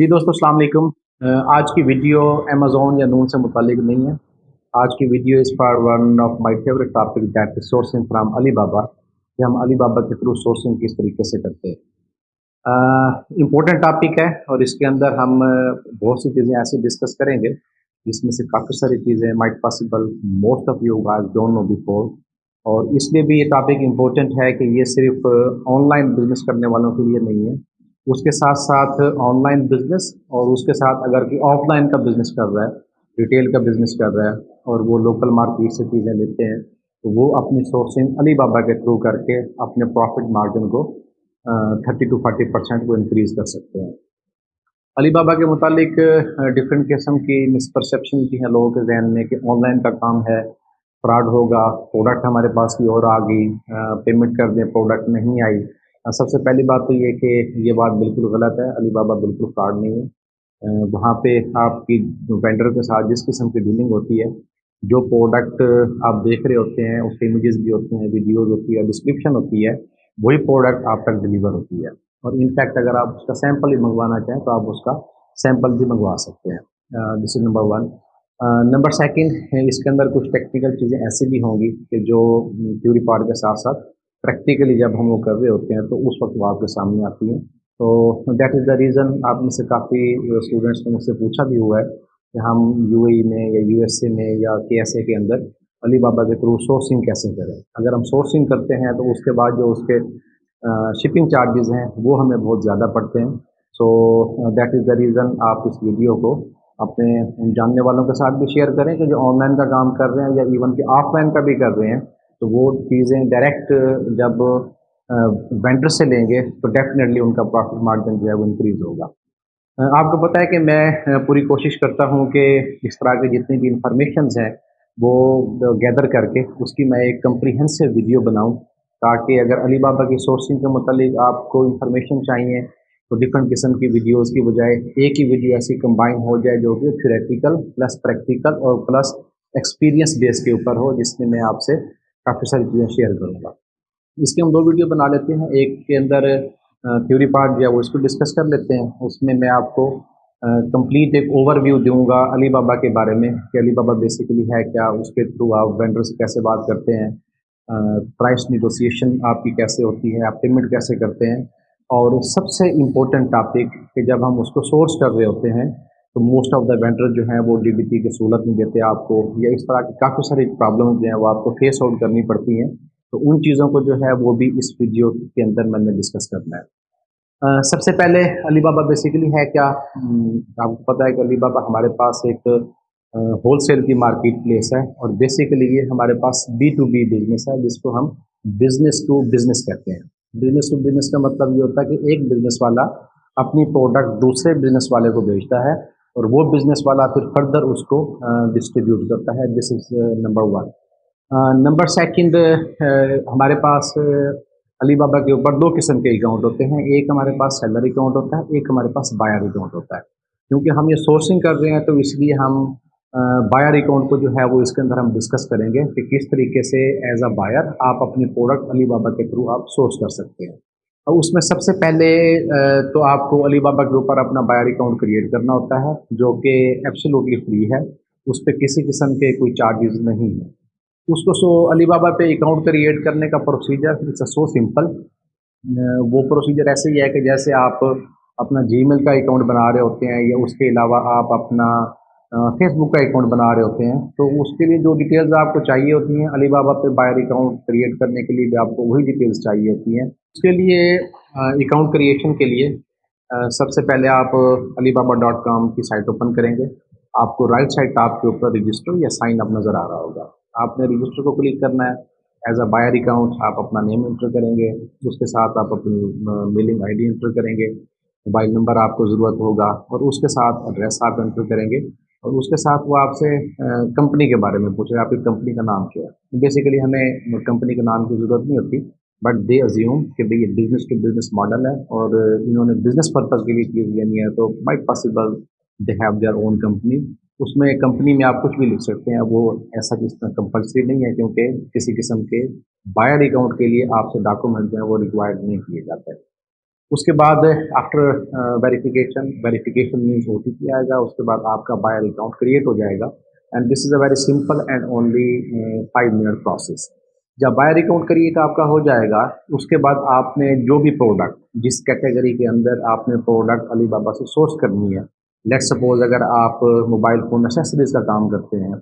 جی دوستو، السلام علیکم۔ آج کی ویڈیو امیزون یا نون سے متعلق نہیں ہے۔ آج کی video is for one of my favourite topic that is sourcing from Alibaba کہ ہم علی بابا کے تھرو سورسنگ کس طریقے سے کرتے ہیں۔ امپورٹنٹ ٹاپک ہے اور اس کے اندر ہم بہت سی چیزیں ایسی ڈسکس کریں گے جس میں سے کافی ساری چیزیں might possible most of you guys don't know before اور اس لیے بھی یہ ٹاپک امپورٹنٹ ہے کہ یہ صرف آن لائن بزنس کرنے والوں کے لیے نہیں ہے۔ اس کے ساتھ ساتھ آن لائن بزنس اور اس کے ساتھ اگر کہ آف لائن کا بزنس کر رہا ہے، ریٹیل کا بزنس کر رہا ہے اور وہ لوکل مارکیٹ سے چیزیں لیتے ہیں، تو وہ اپنی سورسنگ علی بابا کے تھرو کر کے اپنے پروفٹ مارجن کو تھرٹی ٹو فورٹی پرسینٹ کو انکریز کر سکتے ہیں۔ علی بابا کے متعلق ڈفرینٹ قسم کی مسپرسیپشن کی ہیں لوگوں کے ذہن میں کہ آن لائن کا کام ہے فراڈ ہوگا پروڈکٹ ہمارے پاس کی اور آ گئی پیمنٹ کر دیں پروڈکٹ نہیں آئی۔ سب سے پہلی بات تو یہ کہ یہ بات بالکل غلط ہے، علی بابا بالکل فراڈ نہیں ہے وہاں پہ آپ کی وینڈر کے ساتھ جس قسم کی ڈیلنگ ہوتی ہے، جو پروڈکٹ آپ دیکھ رہے ہوتے ہیں، اس کے امیجز بھی ہوتے ہیں ویڈیوز ہوتی ہے ڈسکرپشن ہوتی ہے، وہی پروڈکٹ آپ تک ڈلیور ہوتی ہے۔ اور انفیکٹ اگر آپ اس کا سیمپل ہی منگوانا چاہیں تو آپ اس کا سیمپل بھی منگوا سکتے ہیں۔ This is number one number second اس کے اندر کچھ ٹیکنیکل چیزیں ایسی بھی ہوں گی کہ جو تھیوری پارٹ کے ساتھ ساتھ پریکٹیکلی جب ہم وہ کر رہے ہوتے ہیں تو اس وقت وہ آپ کے سامنے آتی ہیں۔ تو دیٹ از دا ریزن آپ میں سے کافی اسٹوڈنٹس نے مجھ سے پوچھا بھی ہوا ہے کہ ہم یو اے میں یا یو ایس اے میں یا کے ایس اے کے اندر علی بابا کے تھرو سورسنگ کیسے کریں۔ اگر ہم سورسنگ کرتے ہیں تو اس کے بعد جو اس کے شپنگ چارجز ہیں وہ ہمیں بہت زیادہ پڑتے ہیں۔ سو دیٹ از دا ریزن آپ اس ویڈیو کو اپنے جاننے والوں کے ساتھ بھی شیئر کریں کہ جو آن لائن کا کام کر رہے ہیں یا ایون کہ آف لائن کا بھی کر رہے ہیں۔ تو وہ چیزیں ڈائریکٹ جب وینڈر سے لیں گے، تو ڈیفینیٹلی ان کا پروفٹ مارجن جو ہے وہ انکریز ہوگا۔ آپ کو پتہ ہے کہ میں پوری کوشش کرتا ہوں کہ اس طرح کے جتنی بھی انفارمیشنز ہیں، وہ گیدر کر کے اس کی میں ایک کمپریہنسو ویڈیو بناؤں، تاکہ اگر علی بابا کی سورسنگ کے متعلق آپ کو انفارمیشن چاہیے، تو ڈفرنٹ قسم کی ویڈیوز کی بجائے ایک ہی ویڈیو ایسی کمبائن ہو جائے جو کہ تھیوریٹیکل پلس پریکٹیکل اور پلس ایکسپیرینس بیس کے اوپر ہو، جس میں میں آپ سے کافی ساری چیزیں شیئر کروں گا۔ اس کے ہم دو ویڈیو بنا لیتے ہیں۔ ایک کے اندر تھیوری پارٹ جو ہے وہ اس کو ڈسکس کر لیتے ہیں۔ اس میں میں آپ کو کمپلیٹ ایک اوور ویو دوں گا علی بابا کے بارے میں کہ علی بابا بیسیکلی ہے کیا، اس کے تھرو آپ وینڈر سے کیسے بات کرتے ہیں۔ پرائس نیگوسیشن آپ کی کیسے ہوتی ہے، آپ پیمنٹ کیسے کرتے ہیں۔ اور سب سے امپورٹنٹ ٹاپک کہ جب ہم اس کو سورس کر رہے ہوتے ہیں تو موسٹ آف دا وینڈر جو ہیں وہ ڈی بی پی کی سہولت نہیں دیتے آپ کو یا اس طرح کی کافی ساری پرابلم جو ہیں وہ آپ کو فیس آؤٹ کرنی پڑتی ہیں۔ تو ان چیزوں کو جو ہے وہ بھی اس ویڈیو کے اندر میں نے ڈسکس کرنا ہے۔ سب سے پہلے علی بابا بیسیکلی ہے کیا؟ آپ کو پتہ ہے کہ علی بابا ہمارے پاس ایک ہول سیل کی مارکیٹ پلیس ہے اور بیسیکلی یہ ہمارے پاس بی ٹو بی بزنس ہے، جس کو ہم بزنس ٹو بزنس کہتے ہیں۔ بزنس ٹو بزنس کا مطلب یہ ہوتا ہے کہ ایک بزنس والا اپنی پروڈکٹ دوسرے بزنس والے کو بیچتا ہے۔ اور وہ بزنس والا پھر فردر اس کو ڈسٹریبیوٹ کرتا ہے. This is number one number second ہمارے پاس علی بابا کے اوپر دو قسم کے اکاؤنٹ ہوتے ہیں. ایک ہمارے پاس سیلر اکاؤنٹ ہوتا ہے، ایک ہمارے پاس بائر اکاؤنٹ ہوتا ہے. کیونکہ ہم یہ سورسنگ کر رہے ہیں تو اس لیے ہم بائر اکاؤنٹ کو جو ہے وہ اس کے اندر ہم ڈسکس کریں گے کہ کس طریقے سے ایز اے بائر آپ اپنی پروڈکٹ علی بابا کے تھرو آپ سورس کر سکتے ہیں. اس میں سب سے پہلے تو آپ کو علی بابا کے اوپر اپنا بائر اکاؤنٹ کریٹ کرنا ہوتا ہے، جو کہ ایپسلوٹلی فری ہے، اس پہ کسی قسم کے کوئی چارجز نہیں ہیں۔ اس کو سو علی بابا پہ اکاؤنٹ کریٹ کرنے کا پروسیجر اٹس سو سمپل وہ پروسیجر ایسے ہی ہے کہ جیسے آپ اپنا جی میل کا اکاؤنٹ بنا رہے ہوتے ہیں، یا اس کے علاوہ آپ اپنا فیس بک کا اکاؤنٹ بنا رہے ہوتے ہیں، تو اس کے لیے جو ڈیٹیلز آپ کو چاہیے ہوتی ہیں، علی بابا پہ بائر اکاؤنٹ کریٹ کرنے کے لیے بھی آپ کو وہی ڈیٹیلز چاہیے ہوتی ہیں۔ اس کے لیے اکاؤنٹ کریشن کے لیے سب سے پہلے آپ علی بابا ڈاٹ کام کی سائٹ اوپن کریں گے۔ آپ کو رائٹ سائڈ ٹاپ کے اوپر رجسٹر یا سائن اپ نظر آ رہا ہوگا۔ آپ نے رجسٹر کو کلک کرنا ہے۔ ایز اے بائر اکاؤنٹ آپ اپنا نیم انٹر کریں گے۔ اس کے ساتھ آپ اپنی میلنگ آئی ڈی انٹر کریں گے۔ موبائل نمبر آپ کو ضرورت ہوگا اور اس کے ساتھ ایڈریس آپ انٹر کریں گے۔ اور اس کے ساتھ وہ آپ سے کمپنی کے بارے میں پوچھے آپ کی کمپنی کا نام کیا ہے؟ بیسیکلی ہمیں کمپنی کے نام کی ضرورت نہیں ہوتی بٹ دے ازیوم کہ بھائی یہ بزنس ٹو بزنس ماڈل ہے اور انہوں نے بزنس پرپز کے لیے چیز لینی ہے، تو might possible they have their own company اس میں کمپنی میں آپ کچھ بھی لکھ سکتے ہیں، وہ ایسا کس طرح کمپلسری نہیں ہے کیونکہ کسی قسم کے بائر اکاؤنٹ کے لیے آپ سے ڈاکومنٹ جو ہیں وہ ریکوائرڈ نہیں کیے جاتے۔ اس کے بعد after verification verification means O T P آئے گا، اس کے بعد آپ کا بائر اکاؤنٹ کریٹ ہو جائے گا۔ And this is a very simple and only five minute process جب بائر اکاؤنٹ کریٹ آپ کا ہو جائے گا، اس کے بعد آپ نے جو بھی پروڈکٹ جس کیٹیگری کے اندر آپ نے پروڈکٹ علی بابا سے سورس کرنی ہے لیٹ سپوز اگر آپ موبائل فون اسیسریز کا کام کرتے ہیں،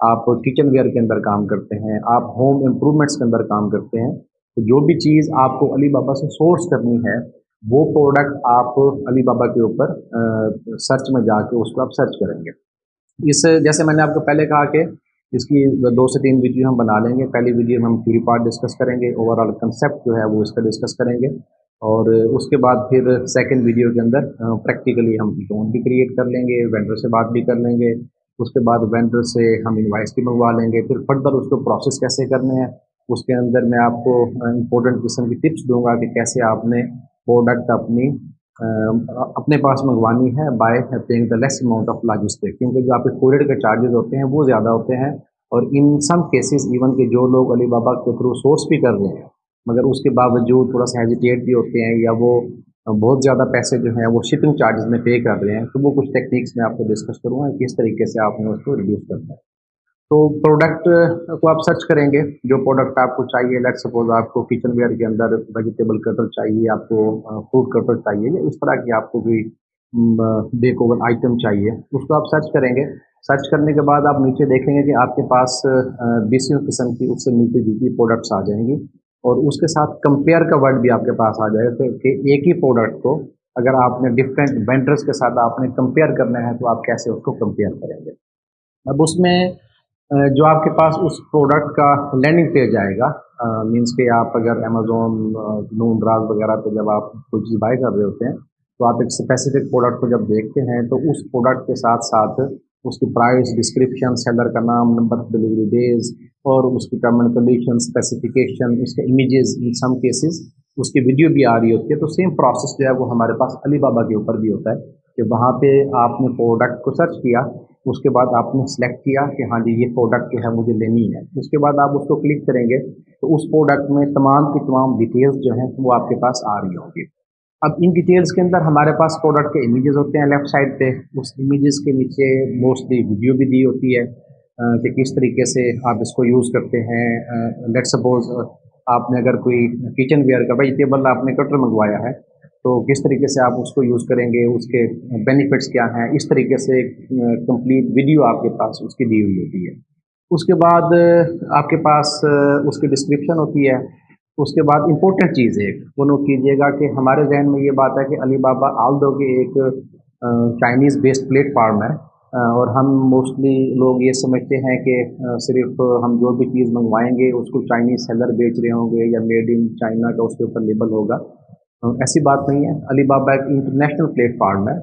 آپ کچن ویئر کے اندر کام کرتے ہیں، آپ ہوم امپرومنٹس کے اندر کام کرتے ہیں، تو جو بھی چیز آپ کو علی بابا سے سورس کرنی ہے وہ پروڈکٹ آپ علی بابا کے اوپر سرچ میں جا کے اس کو آپ سرچ کریں گے۔ اس، جیسے میں نے آپ کو پہلے کہا کہ اس کی دو سے تین ویڈیو ہم بنا لیں گے۔ پہلی ویڈیو میں ہم تھری پارٹ ڈسکس کریں گے۔ اوور آل کنسیپٹ جو ہے وہ اس کا ڈسکس کریں گے۔ اور اس کے بعد پھر سیکنڈ ویڈیو کے اندر پریکٹیکلی ہم اکاؤنٹ بھی کریٹ کر لیں گے وینڈر سے بات بھی کر لیں گے۔ اس کے بعد وینڈر سے ہم انوائس بھی منگوا لیں گے۔ پھر فردر اس کو پروسیس کیسے کرنے ہیں، اس کے اندر میں آپ کو امپورٹنٹ قسم کی ٹپس دوں گا کہ کیسے آپ نے پروڈکٹ اپنی اپنے پاس منگوانی ہے by paying the less amount of logistic کیونکہ جو آپ کے کوریڈ کے چارجز ہوتے ہیں، وہ زیادہ ہوتے ہیں۔ اور ان سم کیسز ایون کہ جو لوگ علی بابا کے تھرو سورس بھی کر رہے ہیں، مگر اس کے باوجود تھوڑا سا ہیزیٹیٹ بھی ہوتے ہیں یا وہ بہت زیادہ پیسے جو ہیں، وہ شپنگ چارجز میں پے کر رہے ہیں۔ تو وہ کچھ ٹیکنیکس میں آپ کو ڈسکس کروں گا کس طریقے سے آپ نے اس کو ریڈیوس کرنا ہے۔ تو پروڈکٹ کو آپ سرچ کریں گے، جو پروڈکٹ آپ کو چاہیے لیٹ سپوز آپ کو کچن ویئر کے اندر ویجیٹیبل کٹر چاہیے، آپ کو فروٹ کٹر چاہیے، یا اس طرح کی آپ کو کوئی بیک اوور آئٹم چاہیے، اس کو آپ سرچ کریں گے۔ سرچ کرنے کے بعد آپ نیچے دیکھیں گے کہ آپ کے پاس بیسوں قسم کی اس سے ملتی جلتی پروڈکٹس آ جائیں گی۔ اور اس کے ساتھ کمپیئر کا ورڈ بھی آپ کے پاس آ جائے گا کہ ایک ہی پروڈکٹ کو اگر آپ نے ڈفرینٹ وینڈرس کے ساتھ آپ نے کمپیئر کرنا ہے تو آپ کیسے اس کو کمپیئر کریں گے۔ اب اس میں جو آپ کے پاس اس پروڈکٹ کا لینڈنگ پیج آئے گا مینس کہ آپ اگر امیزون نون راز وغیرہ پہ جب آپ کوئی چیز بائی کر رہے ہوتے ہیں، تو آپ ایک اسپیسیفک پروڈکٹ کو جب دیکھتے ہیں، تو اس پروڈکٹ کے ساتھ ساتھ اس کی پرائز ڈسکرپشن سیلر کا نام نمبر ڈلیوری ڈیز اور اس کی ٹرم اینڈ کنڈیشن اسپیسیفکیشن اس کے امیجز ان سم کیسز اس کی ویڈیو بھی آ رہی ہوتی ہے، تو سیم پروسیس جو ہے وہ ہمارے پاس علی بابا کے اوپر بھی ہوتا ہے کہ وہاں پہ آپ نے پروڈکٹ کو سرچ کیا اس کے بعد آپ نے سلیکٹ کیا کہ ہاں جی یہ پروڈکٹ جو ہے مجھے لینی ہے۔ اس کے بعد آپ اس کو کلک کریں گے تو اس پروڈکٹ میں تمام کی تمام ڈیٹیلز جو ہیں وہ آپ کے پاس آ رہی ہوں گی۔ اب ان ڈیٹیلز کے اندر ہمارے پاس پروڈکٹ کے امیجز ہوتے ہیں لیفٹ سائڈ پہ۔ اس امیجز کے نیچے موسٹلی ویڈیو بھی دی ہوتی ہے۔ کہ کس طریقے سے آپ اس کو یوز کرتے ہیں۔ لیٹ سپوز آپ نے اگر کوئی کچن ویئر کا ویجیٹیبل آپ نے کٹر منگوایا ہے تو کس طریقے سے آپ اس کو یوز کریں گے؟ اس کے بینیفٹس کیا ہیں؟ اس طریقے سے کمپلیٹ ویڈیو آپ کے پاس اس کی دی ہوئی ہوتی ہے۔ اس کے بعد آپ کے پاس اس کی ڈسکرپشن ہوتی ہے۔ اس کے بعد امپورٹنٹ چیز ہے وہ نوٹ کیجیے گا کہ ہمارے ذہن میں یہ بات ہے کہ علی بابا آل دو کے ایک چائنیز بیسڈ پلیٹ فارم ہے۔ اور ہم موسٹلی لوگ یہ سمجھتے ہیں کہ صرف ہم جو بھی چیز منگوائیں گے، اس کو چائنیز سیلر بیچ رہے ہوں گے یا میڈ ان چائنا کا اس کے اوپر لیبل ہوگا۔ ہاں، ایسی بات نہیں ہے۔ علی بابا ایک انٹرنیشنل پلیٹ فارم ہے۔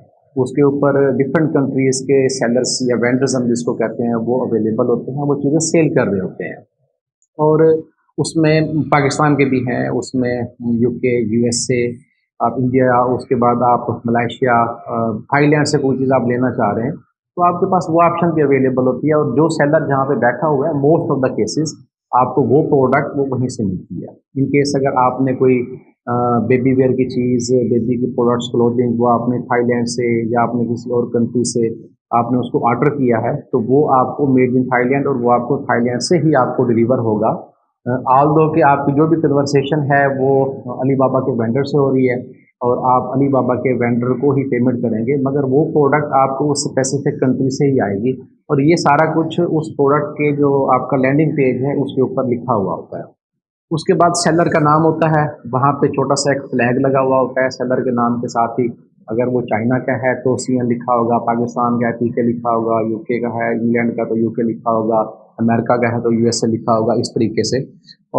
اس کے اوپر ڈفرینٹ کنٹریز کے سیلرس یا وینڈرز ہم جس کو کہتے ہیں، وہ اویلیبل ہوتے ہیں، وہ چیزیں سیل کر رہے ہوتے ہیں۔ اور اس میں پاکستان کے بھی ہیں، اس میں یو کے یو ایس اے آپ انڈیا اس کے بعد آپ ملائیشیا تھائی لینڈ سے کوئی چیز آپ لینا چاہ رہے ہیں، تو آپ کے پاس وہ آپشن بھی اویلیبل ہوتی ہے۔ اور جو سیلر جہاں پہ بیٹھا ہوا ہے موسٹ آف دا کیسز آپ کو وہ پروڈکٹ وہ وہیں سے ملتی ہے۔ ان کیس اگر آپ نے کوئی بیبی ویئر کی چیز بیبی کی پروڈکٹس کلوتھنگ وہ آپ نے تھائی لینڈ سے یا آپ نے کسی اور کنٹری سے آپ نے اس کو آرڈر کیا ہے، تو وہ آپ کو میڈ ان تھائی لینڈ اور وہ آپ کو تھائی لینڈ سے ہی آپ کو ڈلیور ہوگا۔ آل دو کہ آپ کی جو بھی کنورسیشن ہے، وہ علی بابا کے وینڈر سے ہو رہی ہے اور آپ علی بابا کے وینڈر کو ہی پیمنٹ کریں گے، مگر وہ پروڈکٹ آپ کو اس اسپیسیفک کنٹری سے ہی آئے گی۔ اور یہ سارا کچھ اس پروڈکٹ کے جو آپ کا لینڈنگ پیج ہے، اس کے اوپر لکھا ہوا ہوتا ہے۔ اس کے بعد سیلر کا نام ہوتا ہے۔ وہاں پہ چھوٹا سا ایک فلیگ لگا ہوا ہوتا ہے سیلر کے نام کے ساتھ ہی۔ اگر وہ چائنا کا ہے تو سی این لکھا ہوگا، پاکستان کا ہے پی کے لکھا ہوگا یو کے کا ہے انگلینڈ کا تو یو کے لکھا ہوگا امریکہ کا ہے تو یو ایس اے لکھا ہوگا، اس طریقے سے۔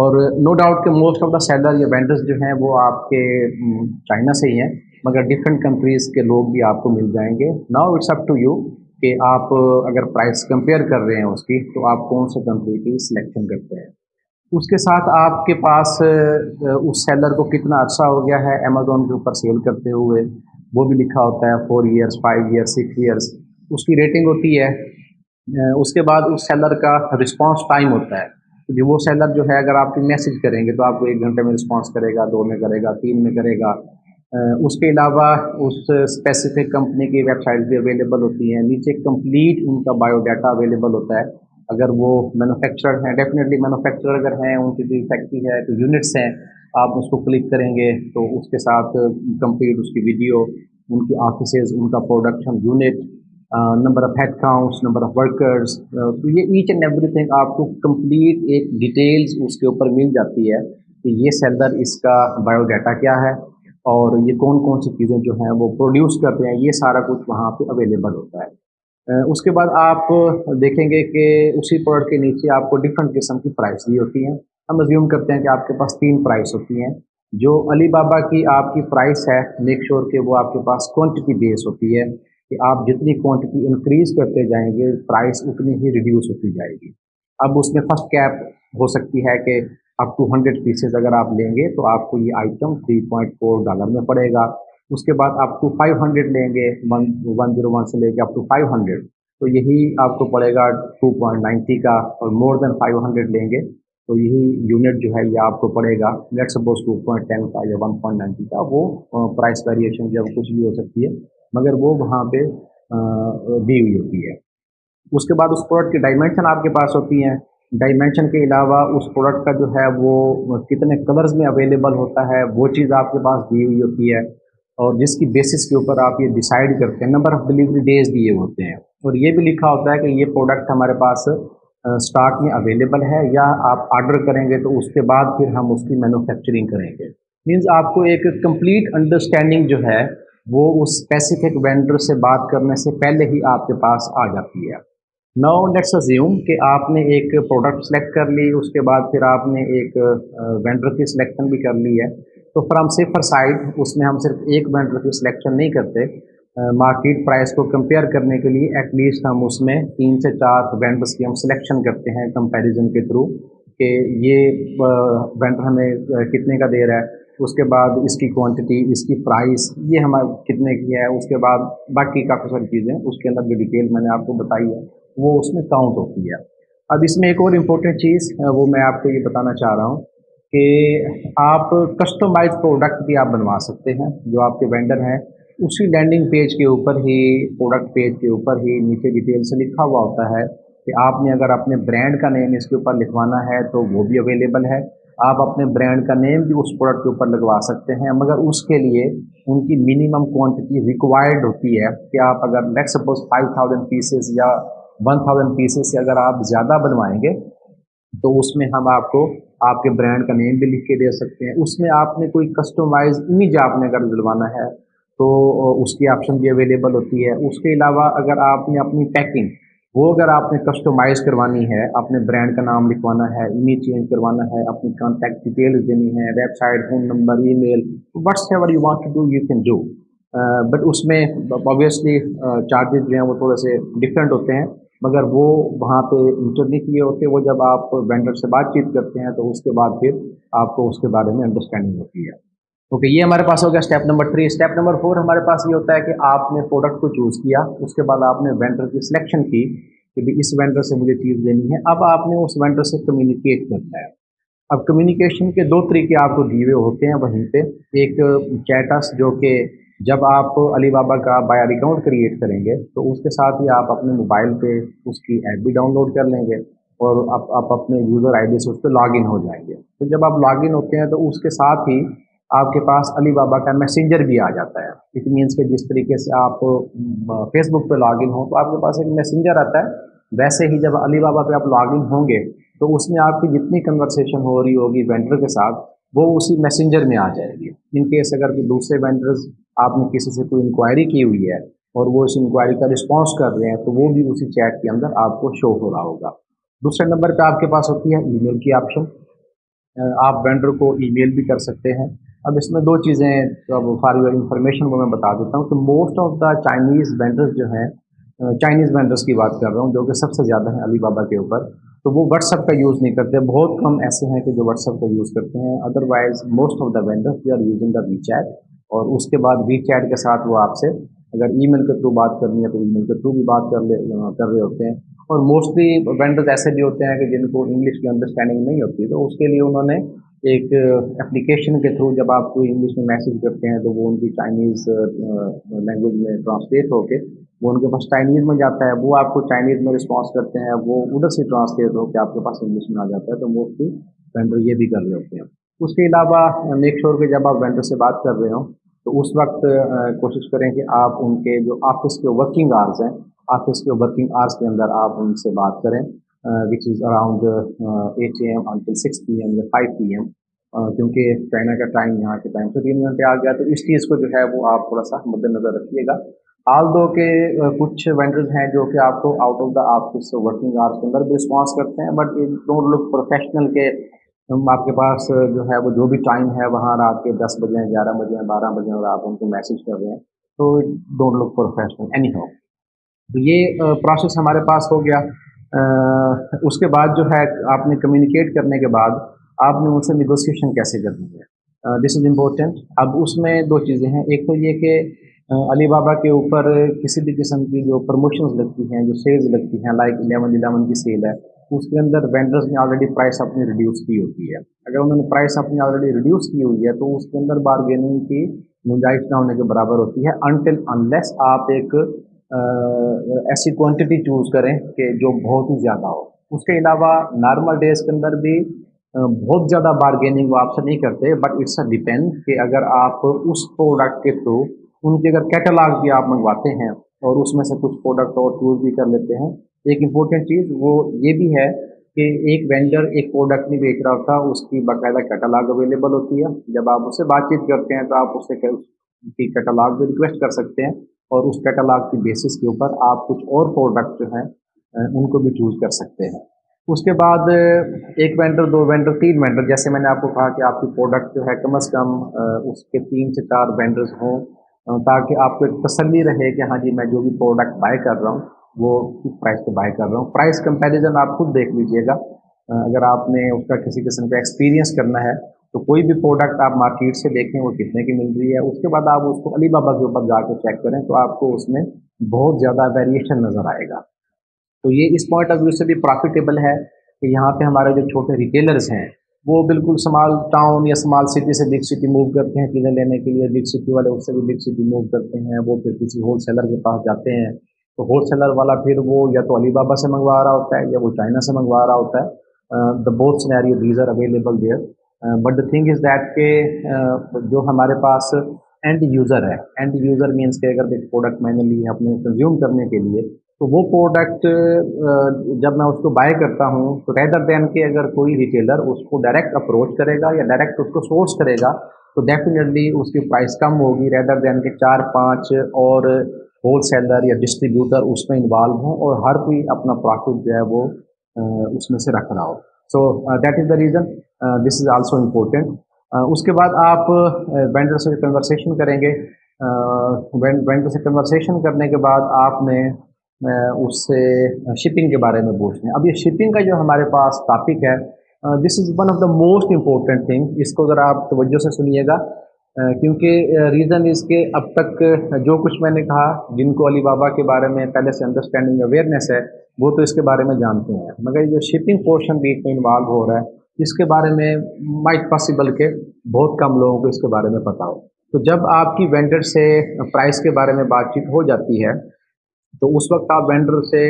اور نو ڈاؤٹ کہ موسٹ آف دا سیلر یا وینڈرز جو ہیں وہ آپ کے چائنا سے ہی ہیں، مگر ڈفرینٹ کنٹریز کے لوگ بھی آپ کو مل جائیں گے۔ Now it's up to you کہ آپ اگر پرائز کمپیئر کر رہے ہیں اس کی، تو آپ کون سے کنٹری کی سلیکشن کرتے ہیں؟ اس کے ساتھ آپ کے پاس اس سیلر کو کتنا عرصہ ہو گیا ہے امیزون کے اوپر سیل کرتے ہوئے، وہ بھی لکھا ہوتا ہے four years five years six years اس کی ریٹنگ ہوتی ہے۔ اس کے بعد اس سیلر کا رسپانس ٹائم ہوتا ہے۔ جو وہ سیلر جو ہے، اگر آپ کی میسج کریں گے تو آپ کو ایک گھنٹے میں رسپانس کرے گا، دو میں کرے گا، تین میں کرے گا۔ اس کے علاوہ اس اسپیسیفک کمپنی کی ویب سائٹ بھی اویلیبل ہوتی ہیں۔ نیچے کمپلیٹ ان کا بایو ڈاٹا اویلیبل ہوتا ہے۔ اگر وہ مینوفیکچرر ہیں ڈیفینیٹلی مینوفیکچرر اگر ہیں، ان کی بھی فیکٹری ہے، تو یونٹس ہیں، آپ اس کو کلک کریں گے تو اس کے ساتھ کمپلیٹ اس کی ویڈیو ان کی آفیسز ان کا production unit number of head counts number of workers تو یہ ایچ اینڈ ایوری تھنگ آپ کو کمپلیٹ ایک ڈیٹیلز اس کے اوپر مل جاتی ہے کہ یہ سیلر اس کا بایو ڈاٹا کیا ہے اور یہ کون کون سی چیزیں جو ہیں وہ پروڈیوس کرتے ہیں، یہ سارا کچھ وہاں پہ اویلیبل ہوتا ہے۔ اس کے بعد آپ دیکھیں گے کہ اسی پروڈکٹ کے نیچے آپ کو ڈفرینٹ قسم کی پرائز دی ہوتی ہیں۔ ہم ازیوم کرتے ہیں کہ آپ کے پاس تین پرائز ہوتی ہیں۔ جو علی بابا کی آپ کی پرائس ہے میک شور کہ وہ آپ کے پاس کوانٹٹی بیس ہوتی ہے کہ آپ جتنی کوانٹٹی انکریز کرتے جائیں گے پرائس اتنی ہی ریڈیوس ہوتی جائے گی۔ اب اس میں فرسٹ کیپ ہو سکتی ہے کہ اب ٹو ہنڈریڈ پیسز اگر آپ لیں گے تو آپ کو یہ item three point four dollar میں پڑے گا۔ اس کے بعد آپ ٹو فائیو ہنڈریڈ لیں گے ون ون زیرو ون سے لے کے آپ ٹو فائیو ہنڈریڈ تو یہی آپ کو پڑے گا ٹو پوائنٹ نائنٹی کا اور مور دین فائیو ہنڈریڈ لیں گے. تو یہی یونٹ جو ہے یہ آپ کو پڑے گا. Let suppose two point ten کا یا ون پوائنٹ نائنٹی کا، وہ پرائز ویریشن جب کچھ بھی ہو سکتی ہے، مگر وہ وہاں پہ دی ہوئی ہوتی ہے. اس کے بعد اس پروڈکٹ کی ڈائمینشن آپ کے پاس ہوتی ہیں. ڈائمینشن کے علاوہ اس پروڈکٹ کا جو ہے وہ کتنے کلرز میں اویلیبل ہوتا ہے، وہ چیز آپ کے پاس دی ہوئی ہوتی ہے. اور جس کی بیسس کے اوپر آپ یہ ڈیسائیڈ کرتے ہیں نمبر آف ڈلیوری ڈیز دیے ہوتے ہیں۔ اور یہ بھی لکھا ہوتا ہے کہ یہ پروڈکٹ ہمارے پاس اسٹاک میں اویلیبل ہے یا آپ آرڈر کریں گے تو اس کے بعد پھر ہم اس کی مینوفیکچرنگ کریں گے۔ مینز آپ کو ایک کمپلیٹ انڈرسٹینڈنگ جو ہے، وہ اس اسپیسیفک وینڈر سے بات کرنے سے پہلے ہی آپ کے پاس آ جاتی ہے۔ نو لیٹس ازیوم کہ آپ نے ایک پروڈکٹ سلیکٹ کر لی، اس کے بعد پھر آپ نے ایک وینڈر کی سلیکشن بھی کر لی ہے۔ تو فرام سیفر سائڈ اس میں ہم صرف ایک وینڈر کی سلیکشن نہیں کرتے۔ مارکیٹ پرائز کو کمپیئر کرنے کے لیے ایٹ لیسٹ ہم اس میں تین سے چار وینڈرس کی ہم سلیکشن کرتے ہیں کمپیریزن کے تھرو کہ یہ وینڈر ہمیں کتنے کا دے رہا ہے۔ اس کے بعد اس کی کوانٹٹی اس کی پرائز یہ ہمارا کتنے کی ہے۔ اس کے بعد باقی کافی ساری چیزیں، اس کے اندر جو ڈیٹیل میں نے آپ کو بتائی ہے، وہ اس میں کاؤنٹ ہوتی ہے۔ اب اس میں ایک اور امپورٹنٹ چیز وہ میں آپ کو یہ بتانا چاہ رہا ہوں۔ کہ آپ کسٹمائز پروڈکٹ بھی آپ بنوا سکتے ہیں، جو آپ کے وینڈر ہیں، اسی لینڈنگ پیج کے اوپر ہی پروڈکٹ پیج کے اوپر ہی نیچے ڈیٹیل سے لکھا ہوا ہوتا ہے کہ آپ نے اگر اپنے برانڈ کا نیم اس کے اوپر لکھوانا ہے تو وہ بھی اویلیبل ہے۔ آپ اپنے برانڈ کا نیم بھی اس پروڈکٹ کے اوپر لگوا سکتے ہیں، مگر اس کے لیے ان کی منیمم کوانٹٹی ریکوائرڈ ہوتی ہے کہ آپ اگر let suppose five thousand pieces یا ون تھاؤزینڈ پیسز سے اگر آپ زیادہ بنوائیں گے، تو اس میں ہم آپ کو آپ کے برانڈ کا نیم بھی لکھ کے دے سکتے ہیں۔ اس میں آپ نے کوئی کسٹمائز امیج آپ نے اگر دلوانا ہے تو اس کی آپشن بھی اویلیبل ہوتی ہے۔ اس کے علاوہ اگر آپ نے اپنی پیکنگ وہ اگر آپ نے کسٹمائز کروانی ہے، اپنے برانڈ کا نام لکھوانا ہے امیج چینج کروانا ہے، اپنی کانٹیکٹ ڈیٹیلز دینی ہے website phone number email whatever you want to do you can do but اس میں آبویسلی چارجز جو ہیں وہ تھوڑے سے ڈفرینٹ ہوتے ہیں۔ مگر وہ وہاں پہ انٹر نہیں کیے ہوتے، وہ جب آپ وینڈر سے بات چیت کرتے ہیں تو اس کے بعد پھر آپ کو اس کے بارے میں انڈرسٹینڈنگ ہوتی ہے۔ اوکے، یہ ہمارے پاس ہو گیا step number three step number four ہمارے پاس یہ ہوتا ہے کہ آپ نے پروڈکٹ کو چوز کیا، اس کے بعد آپ نے وینڈر کی سلیکشن کی کہ بھی اس وینڈر سے مجھے چیز لینی ہے۔ اب آپ نے اس وینڈر سے کمیونیکیٹ کرنا ہے۔ اب کمیونیکیشن کے دو طریقے آپ کو دیے ہوئے ہوتے ہیں وہیں پہ۔ ایک چیٹس جو کہ جب آپ علی بابا کا بایار اکاؤنٹ کریٹ کریں گے، تو اس کے ساتھ ہی آپ اپنے موبائل پہ اس کی ایپ بھی ڈاؤن لوڈ کر لیں گے اور آپ آپ اپنے یوزر آئی ڈی سے اس پہ لاگ ان ہو جائیں گے۔ تو جب آپ لاگ ان ہوتے ہیں، تو اس کے ساتھ ہی آپ کے پاس علی بابا کا میسنجر بھی آ جاتا ہے۔ اٹ مینس کہ جس طریقے سے آپ فیس بک پہ لاگ ان ہوں، تو آپ کے پاس ایک میسنجر آتا ہے۔ ویسے ہی جب علی بابا پہ آپ لاگ ان ہوں گے، تو اس میں آپ کی جتنی کنورسیشن ہو رہی ہوگی وینڈر کے ساتھ، وہ اسی میسنجر میں آ جائے گی۔ ان کیس اگر دوسرے وینڈرز آپ نے کسی سے کوئی انکوائری کی ہوئی ہے اور وہ اس انکوائری کا رسپانس کر رہے ہیں تو وہ بھی اسی چیٹ کے اندر آپ کو شو ہو رہا ہوگا۔ دوسرے نمبر پہ آپ کے پاس ہوتی ہے ای میل کی آپشن آپ وینڈر کو ای میل بھی کر سکتے ہیں۔ اب اس میں دو چیزیں فار یور انفارمیشن وہ میں بتا دیتا ہوں کہ most of the Chinese vendors جو ہیں چائنیز وینڈرس کی بات کر رہا ہوں جو کہ سب سے زیادہ ہیں علی بابا کے اوپر۔ تو وہ واٹس ایپ کا یوز نہیں کرتے۔ بہت کم ایسے ہیں کہ جو واٹس ایپ کا یوز کرتے ہیں۔ Otherwise most of the vendors they are using the WeChat اور اس کے بعد وی چیٹ کے ساتھ وہ آپ سے اگر ای میل کے تھرو بات کرنی ہے تو ای میل کے تھرو بھی بات کر لے کر رہے ہوتے ہیں۔ اور موسٹلی وینڈرز ایسے بھی ہوتے ہیں کہ جن کو انگلش کی انڈرسٹینڈنگ نہیں ہوتی، تو اس کے لیے انہوں نے ایک اپلیکیشن کے تھرو جب آپ کو انگلش میں میسیج کرتے ہیں تو وہ ان کی چائنیز لینگویج میں ٹرانسلیٹ ہو کے وہ ان کے پاس چائنیز میں جاتا ہے، وہ آپ کو چائنیز میں رسپانس کرتے ہیں، وہ ادھر سے ٹرانسلیٹ ہو کے آپ کے پاس انگلش میں آ جاتا ہے، تو موسٹلی وینڈر یہ بھی کر رہے ہوتے ہیں۔ اس کے علاوہ میک شور کہ جب آپ وینڈر سے بات کر رہے ہوں تو اس وقت کوشش کریں کہ آپ ان کے جو آفس کے ورکنگ آرز ہیں، آفس کے ورکنگ آرز کے اندر آپ ان سے بات کریں which is around eight A M until six P M یا فائیو پی ایم کیونکہ چائنا کا ٹائم یہاں کے ٹائم سے تین گھنٹے آ گیا تو اس چیز کو جو ہے وہ آپ تھوڑا سا مد نظر رکھیے گا۔ آل دو کے کچھ وینڈرز ہیں جو کہ آپ کو out of the office working hours کے اندر بھی رسپانس کرتے ہیں بٹ ڈونٹ لک پروفیشنل کے آپ کے پاس جو ہے وہ جو بھی ٹائم ہے وہاں رات کے دس بجے گیارہ بجے بارہ بجے اور آپ ان کو میسیج کر رہے ہیں، تو don't look professional anyhow تو یہ پروسیس ہمارے پاس ہو گیا۔ اس کے بعد جو ہے آپ نے کمیونیکیٹ کرنے کے بعد آپ نے ان سے نیگوسیشن کیسے کرنی ہے؟ دس از امپورٹینٹ اب اس میں دو چیزیں ہیں۔ ایک تو یہ کہ علی بابا کے اوپر کسی بھی قسم کی جو پروموشنز لگتی ہیں، جو سیلز لگتی ہیں لائک الیون الیون کی سیل ہے اس کے اندر وینڈرز نے آلریڈی پرائس اپنی ریڈیوس کی ہوتی ہے۔ اگر انہوں نے پرائس اپنی آلریڈی ریڈیوس کی ہوئی ہے تو اس کے اندر بارگیننگ کی گنجائش نہ ہونے کے برابر ہوتی ہے۔ انٹل انلیس آپ ایک ایسی کوانٹٹی چوز کریں کہ جو بہت ہی زیادہ ہو۔ اس کے علاوہ نارمل ڈیز کے اندر بھی بہت زیادہ بارگیننگ وہ آپ سے نہیں کرتے بٹ اٹس اے ڈیپینڈ کہ اگر آپ اس پروڈکٹ کے تھرو ان کے اگر کیٹالاگ بھی آپ منگواتے ہیں اور اس میں سے کچھ پروڈکٹ اور چوز بھی کر لیتے ہیں ایک امپورٹنٹ چیز وہ یہ بھی ہے کہ ایک وینڈر ایک پروڈکٹ نہیں بیچ رہا ہوتا، اس کی باقاعدہ کیٹالاگ اویلیبل ہوتی ہے۔ جب آپ اس سے بات چیت کرتے ہیں تو آپ اس سے کی کیٹالاگ بھی ریکویسٹ کر سکتے ہیں اور اس کیٹالاگ کی بیسس کے اوپر آپ کچھ اور پروڈکٹ جو ہیں ان کو بھی چوز کر سکتے ہیں۔ اس کے بعد ایک وینڈر دو وینڈر تین وینڈر جیسے میں نے آپ کو کہا کہ آپ کی پروڈکٹ جو ہے کم از کم اس کے تین سے چار وینڈرز ہوں تاکہ آپ کو ایک تسلی رہے کہ ہاں جی میں جو بھی پروڈکٹ بائی کر رہا ہوں وہ کس پرائز پہ بائی کر رہا ہوں۔ پرائز کمپیریزن آپ خود دیکھ لیجیے گا۔ اگر آپ نے اس کا کسی قسم کا ایکسپیرینس کرنا ہے، تو کوئی بھی پروڈکٹ آپ مارکیٹ سے دیکھیں، وہ کتنے کی مل رہی ہے۔ اس کے بعد آپ اس کو علی بابا کے اوپر جا کے چیک کریں، تو آپ کو اس میں بہت زیادہ ویریشن نظر آئے گا۔ تو یہ اس پوائنٹ آف ویو سے بھی پروفیٹیبل ہے کہ یہاں پہ ہمارے جو چھوٹے ریٹیلرز ہیں، وہ بالکل اسمال ٹاؤن یا اسمال سٹی سے بگ سٹی موو کرتے ہیں چیزیں لینے کے لیے۔ بگ سٹی والے اس سے بھی بگ سٹی موو کرتے ہیں، وہ پھر کسی ہول سیلر کے پاس جاتے ہیں۔ تو ہول سیلر والا پھر وہ یا تو علی بابا سے منگوا رہا ہوتا ہے یا وہ چائنا سے منگوا رہا ہوتا ہے۔ The both scenario these are available there but the thing is that کہ جو ہمارے پاس اینڈ یوزر ہے اینڈ یوزر مینس کہ اگر ایک پروڈکٹ میں نے لی ہے اپنے کنزیوم کرنے کے لیے، تو وہ پروڈکٹ جب میں اس کو بائی کرتا ہوں، تو ریدر دین کہ اگر کوئی ریٹیلر اس کو ڈائریکٹ اپروچ کرے گا یا ڈائریکٹ اس کو سورس کرے گا تو ڈیفینیٹلی اس کی پرائز کم ہوگی ریدر دین کہ چار پانچ اور ہول سیلر یا ڈسٹریبیوٹر اس میں انوالو ہوں اور ہر کوئی اپنا پروفٹ جو ہے وہ اس میں سے رکھ رہا ہو۔ So that is the reason this is also important اس کے بعد آپ وینڈر سے کنورسیشن کریں گے۔ وینڈر سے کنورسیشن کرنے کے بعد آپ نے اس سے شپنگ کے بارے میں پوچھتے ہیں اب یہ شپنگ کا جو ہمارے پاس ٹاپک ہے this is one of the most important thing اس کو ذرا آپ توجہ سے سنیے گا۔ کیونکہ ریزن اس کے اب تک جو کچھ میں نے کہا، جن کو علی بابا کے بارے میں پہلے سے انڈرسٹینڈنگ اویئرنیس ہے، وہ تو اس کے بارے میں جانتے ہیں۔ مگر یہ جو شپنگ پورشن بیچ میں انوالو ہو رہا ہے، اس کے بارے میں مائٹ پاسبل کہ بہت کم لوگوں کو اس کے بارے میں پتا ہو۔ تو جب آپ کی وینڈر سے پرائز کے بارے میں بات چیت ہو جاتی ہے، تو اس وقت آپ وینڈر سے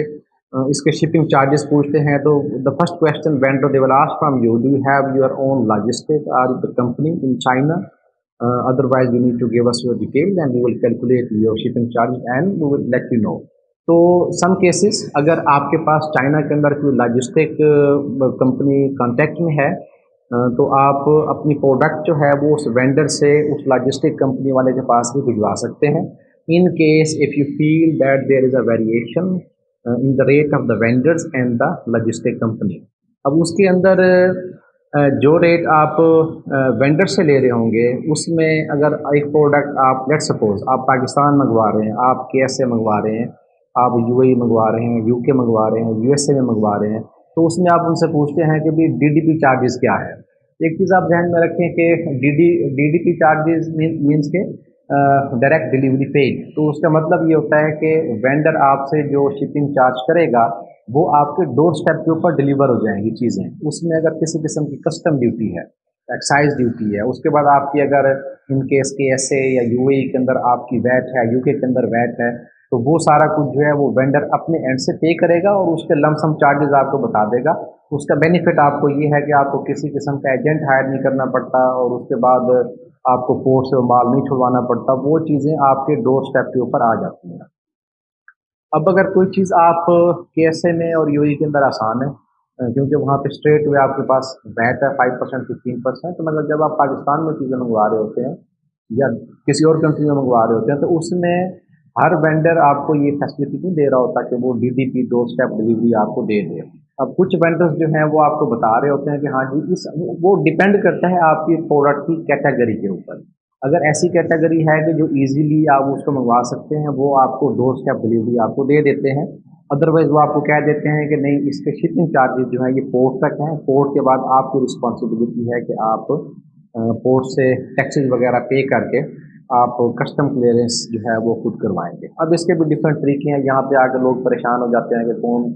اس کے شپنگ چارجز پوچھتے ہیں۔ تو the first question vendor they will ask from you do you have your own logistic or the company in China otherwise you need to give us your detail and you will calculate your shipping charge and you will let you know تو some cases اگر آپ کے پاس China کے اندر کوئی logistic company contact میں ہے تو آپ اپنی پروڈکٹ جو ہے وہ اس وینڈر سے اس لاجسٹک کمپنی والے کے پاس بھی بھجوا سکتے ہیں in case if you feel that there is a variation uh, in the rate of the vendors and the logistic company. اب اس کے اندر جو ریٹ آپ وینڈر سے لے رہے ہوں گے، اس میں اگر ایک پروڈکٹ آپ، لیٹ سپوز آپ پاکستان منگوا رہے ہیں، آپ کے ایس سے منگوا رہے ہیں، آپ یو اے منگوا رہے ہیں، یو کے منگوا رہے ہیں، یو ایس اے میں منگوا رہے ہیں، تو اس میں آپ ان سے پوچھتے ہیں کہ بھائی ڈی ڈی پی چارجز کیا ہے۔ ایک چیز آپ ذہن میں رکھیں کہ D D D D P charges means کے ڈائریکٹ ڈلیوری پیڈ تو اس کا مطلب یہ ہوتا ہے کہ وینڈر آپ سے جو شپنگ چارج کرے گا وہ آپ کے ڈور اسٹیپ کے اوپر ڈلیور ہو جائیں گی چیزیں۔ اس میں اگر کسی قسم کی کسٹم ڈیوٹی ہے ایکسائز ڈیوٹی ہے، اس کے بعد آپ کی اگر ان کیس کے ایس اے یا یو اے کے اندر آپ کی ویٹ ہے یو کے کے اندر ویٹ ہے، تو وہ سارا کچھ جو ہے وہ وینڈر اپنے اینڈ سے پے کرے گا اور اس کے لم سم چارجز آپ کو بتا دے گا۔ اس کا بینیفٹ آپ کو یہ ہے کہ آپ کو کسی قسم کا ایجنٹ ہائر نہیں کرنا پڑتا اور اس کے بعد آپ کو پورٹ سے مال نہیں چھڑوانا پڑتا، وہ چیزیں آپ کے ڈور اسٹیپ کے اوپر آ جاتی ہیں۔ اب اگر کوئی چیز آپ کے ایس اے میں اور یو ای کے اندر آسان ہے کیونکہ وہاں پہ اسٹریٹ ہوئے آپ کے پاس ویٹ ہے فائیو پرسینٹ ففٹین پرسینٹ تو مطلب جب آپ پاکستان میں چیزیں منگوا رہے ہوتے ہیں یا کسی اور کنٹری میں منگوا رہے ہوتے ہیں، تو اس میں ہر وینڈر آپ کو یہ فیسلٹی نہیں دے رہا ہوتا کہ وہ D D P doorstep delivery آپ کو دے دے۔ اب کچھ وینڈرز جو ہیں وہ آپ کو بتا رہے ہوتے ہیں کہ ہاں جی اس وہ ڈپینڈ کرتا ہے آپ کی پروڈکٹ کی کیٹیگری کے اوپر۔ اگر ایسی کیٹیگری ہے کہ جو ایزیلی آپ اس کو منگوا سکتے ہیں، وہ آپ کو دو اسٹیپ ڈلیوری آپ کو دے دیتے ہیں۔ ادروائز وہ آپ کو کہہ دیتے ہیں کہ نہیں، اس کے شپنگ چارجز جو ہیں یہ پورٹ تک ہیں۔ پورٹ کے بعد آپ کی رسپانسبلٹی ہے کہ آپ پورٹ سے ٹیکسیز وغیرہ پے کر کے آپ کسٹم کلیئرنس جو ہے وہ خود کروائیں گے۔ اب اس کے بھی ڈفرینٹ طریقے ہیں۔ یہاں پہ آ کے لوگ پریشان ہو جاتے ہیں کہ کون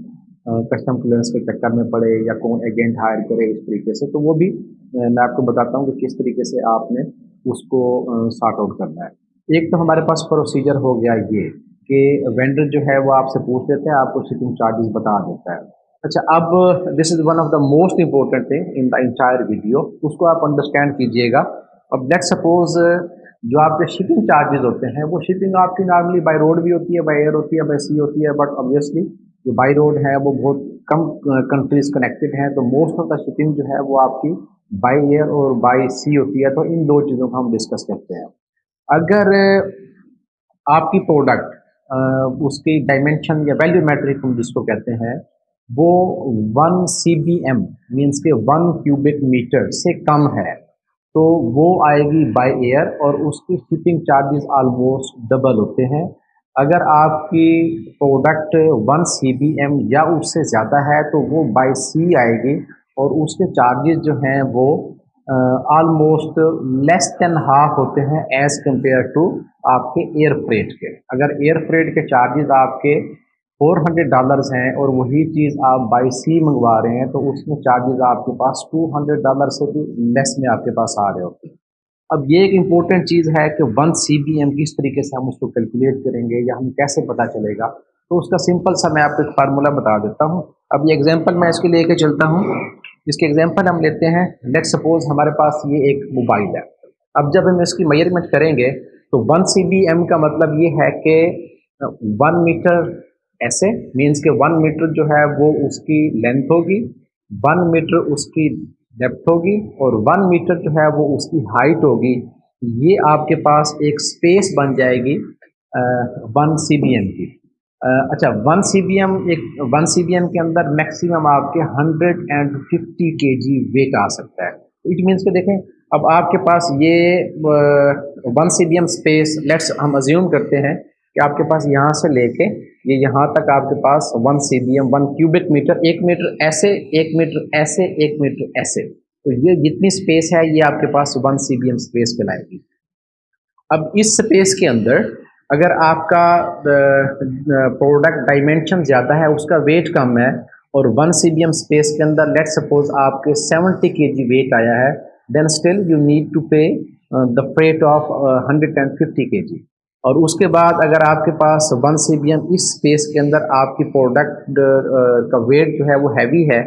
کسٹم کلیئرنس کے چکر میں پڑے یا کون ایجنٹ ہائر کرے اس طریقے سے۔ تو وہ بھی میں آپ کو بتاتا ہوں کہ کس طریقے سے آپ نے اس کو سارٹ آؤٹ کرنا ہے۔ ایک تو ہمارے پاس پروسیجر ہو گیا یہ کہ وینڈر جو ہے وہ آپ سے پوچھ لیتے ہیں، آپ کو شپنگ چارجز بتا دیتا ہے۔ اچھا اب this is one of the most important thing in the entire video اس کو آپ انڈرسٹینڈ کیجیے گا۔ اب لیٹ سپوز جو آپ کے شپنگ چارجز ہوتے ہیں، وہ شپنگ آپ کی نارملی بائی روڈ بھی ہوتی ہے بائی ایئر ہوتی ہے بائی سی ہوتی ہے بٹ آبویسلی جو بائی روڈ ہے وہ بہت کم کنٹریز کنیکٹڈ ہیں۔ تو موسٹ آف دا شپنگ جو ہے وہ آپ کی بائی ایئر اور بائی سی ہوتی ہے تو ان دو چیزوں کو ہم ڈسکس کرتے ہیں۔ اگر آپ کی پروڈکٹ اس کی ڈائمینشن یا ویلیو میٹرک ہم جس کو کہتے ہیں، وہ one C B M means کے ون کیوبک میٹر سے کم ہے، تو وہ آئے گی بائی ایئر اور اس کی شپنگ چارجز آلموسٹ ڈبل ہوتے ہیں۔ اگر آپ کی product one C B M یا اس سے زیادہ ہے، تو وہ بائی سی آئے گی۔ اور اس کے چارجز جو ہیں وہ آلموسٹ لیس دین ہاف ہوتے ہیں ایز کمپیئر ٹو آپ کے ایئر فریٹ کے۔ اگر ایئر فریٹ کے چارجز آپ کے فور ہنڈریڈ ڈالرز ہیں اور وہی چیز آپ بائی سی منگوا رہے ہیں تو اس میں چارجز آپ کے پاس ٹو ہنڈریڈ ڈالر سے بھی لیس میں آپ کے پاس آ رہے ہوتے ہیں۔ اب یہ ایک امپورٹنٹ چیز ہے کہ ون سی بی ایم کس طریقے سے ہم اس کو کیلکولیٹ کریں گے یا ہمیں کیسے پتہ چلے گا۔ تو اس کا سمپل سا میں آپ کو ایک فارمولہ بتا دیتا ہوں۔ اب یہ ایگزامپل میں اس کے لے کے چلتا ہوں۔ جس کی ایگزامپل ہم لیتے ہیں. لیٹ سپوز ہمارے پاس یہ ایک موبائل ہے. اب جب ہم اس کی میئرمنٹ کریں گے تو ون سی بی ایم کا مطلب یہ ہے کہ ون میٹر ایسے مینس کہ ون میٹر جو ہے وہ اس کی لینتھ ہوگی ون میٹر اس کی ڈیپتھ ہوگی اور ون میٹر جو ہے وہ اس کی ہائٹ ہوگی. یہ آپ کے پاس ایک اسپیس بن جائے گی ون سی بی ایم کی. اچھا ون سی بی ایم ایک ون سی بی ایم کے اندر میکسیمم آپ کے hundred and fifty K G wait آ سکتا ہے۔ اٹ مینس کہ دیکھیں، اب آپ کے پاس یہ one C B M space let's ہم ازیوم کرتے ہیں کہ آپ کے پاس یہاں سے لے کے یہ یہاں تک آپ کے پاس one C B M one cubic metre ایک میٹر ایسے، ایک میٹر ایسے، ایک میٹر ایسے۔ تو یہ جتنی اسپیس ہے، یہ آپ کے پاس one C B M space کہلائے گی۔ اب اس اسپیس کے اندر اگر آپ کا پروڈکٹ ڈائمینشن زیادہ ہے، اس کا ویٹ کم ہے اور one C B M space کے اندر لیٹ سپوز آپ کے سیونٹی کے جی ویٹ آیا ہے then still you need to pay the freight of hundred and fifty K G اور اس کے بعد اگر آپ کے پاس ون سی بی ایم اس اسپیس کے اندر آپ کی پروڈکٹ کا ویٹ جو ہے وہ ہیوی ہے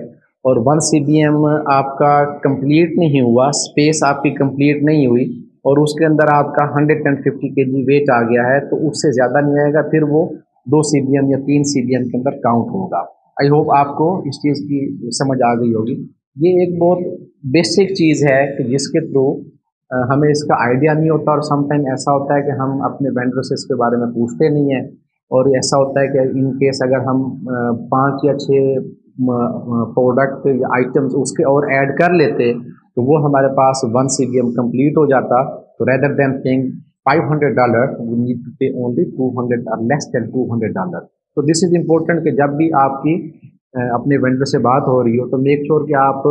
اور ون سی بی ایم آپ کا کمپلیٹ نہیں ہوا اسپیس آپ کی کمپلیٹ نہیں ہوئی اور اس کے اندر آپ کا hundred and fifty K G wait آ گیا ہے، تو اس سے زیادہ نہیں آئے گا، پھر وہ دو سی بی ایم یا تین سی بی ایم کے اندر کاؤنٹ ہوگا۔ آئی ہوپ آپ کو اس چیز کی سمجھ آ گئی ہوگی۔ یہ ایک بہت بیسک چیز ہے کہ جس کے تھرو ہمیں اس کا آئیڈیا نہیں ہوتا اور سم ٹائم ایسا ہوتا ہے کہ ہم اپنے وینڈر سے اس کے بارے میں پوچھتے نہیں ہیں۔ اور ایسا ہوتا ہے کہ ان کیس اگر ہم پانچ یا چھ پروڈکٹ یا آئٹمس اس کے اور ایڈ کر لیتے تو وہ ہمارے پاس one C B M complete ہو جاتا تو rather than thing five hundred dollar we need to pay only two hundred less than two hundred dollar تو دس از امپورٹنٹ کہ جب بھی آپ کی اپنے وینڈر سے بات ہو رہی ہو تو میک شیور کہ آپ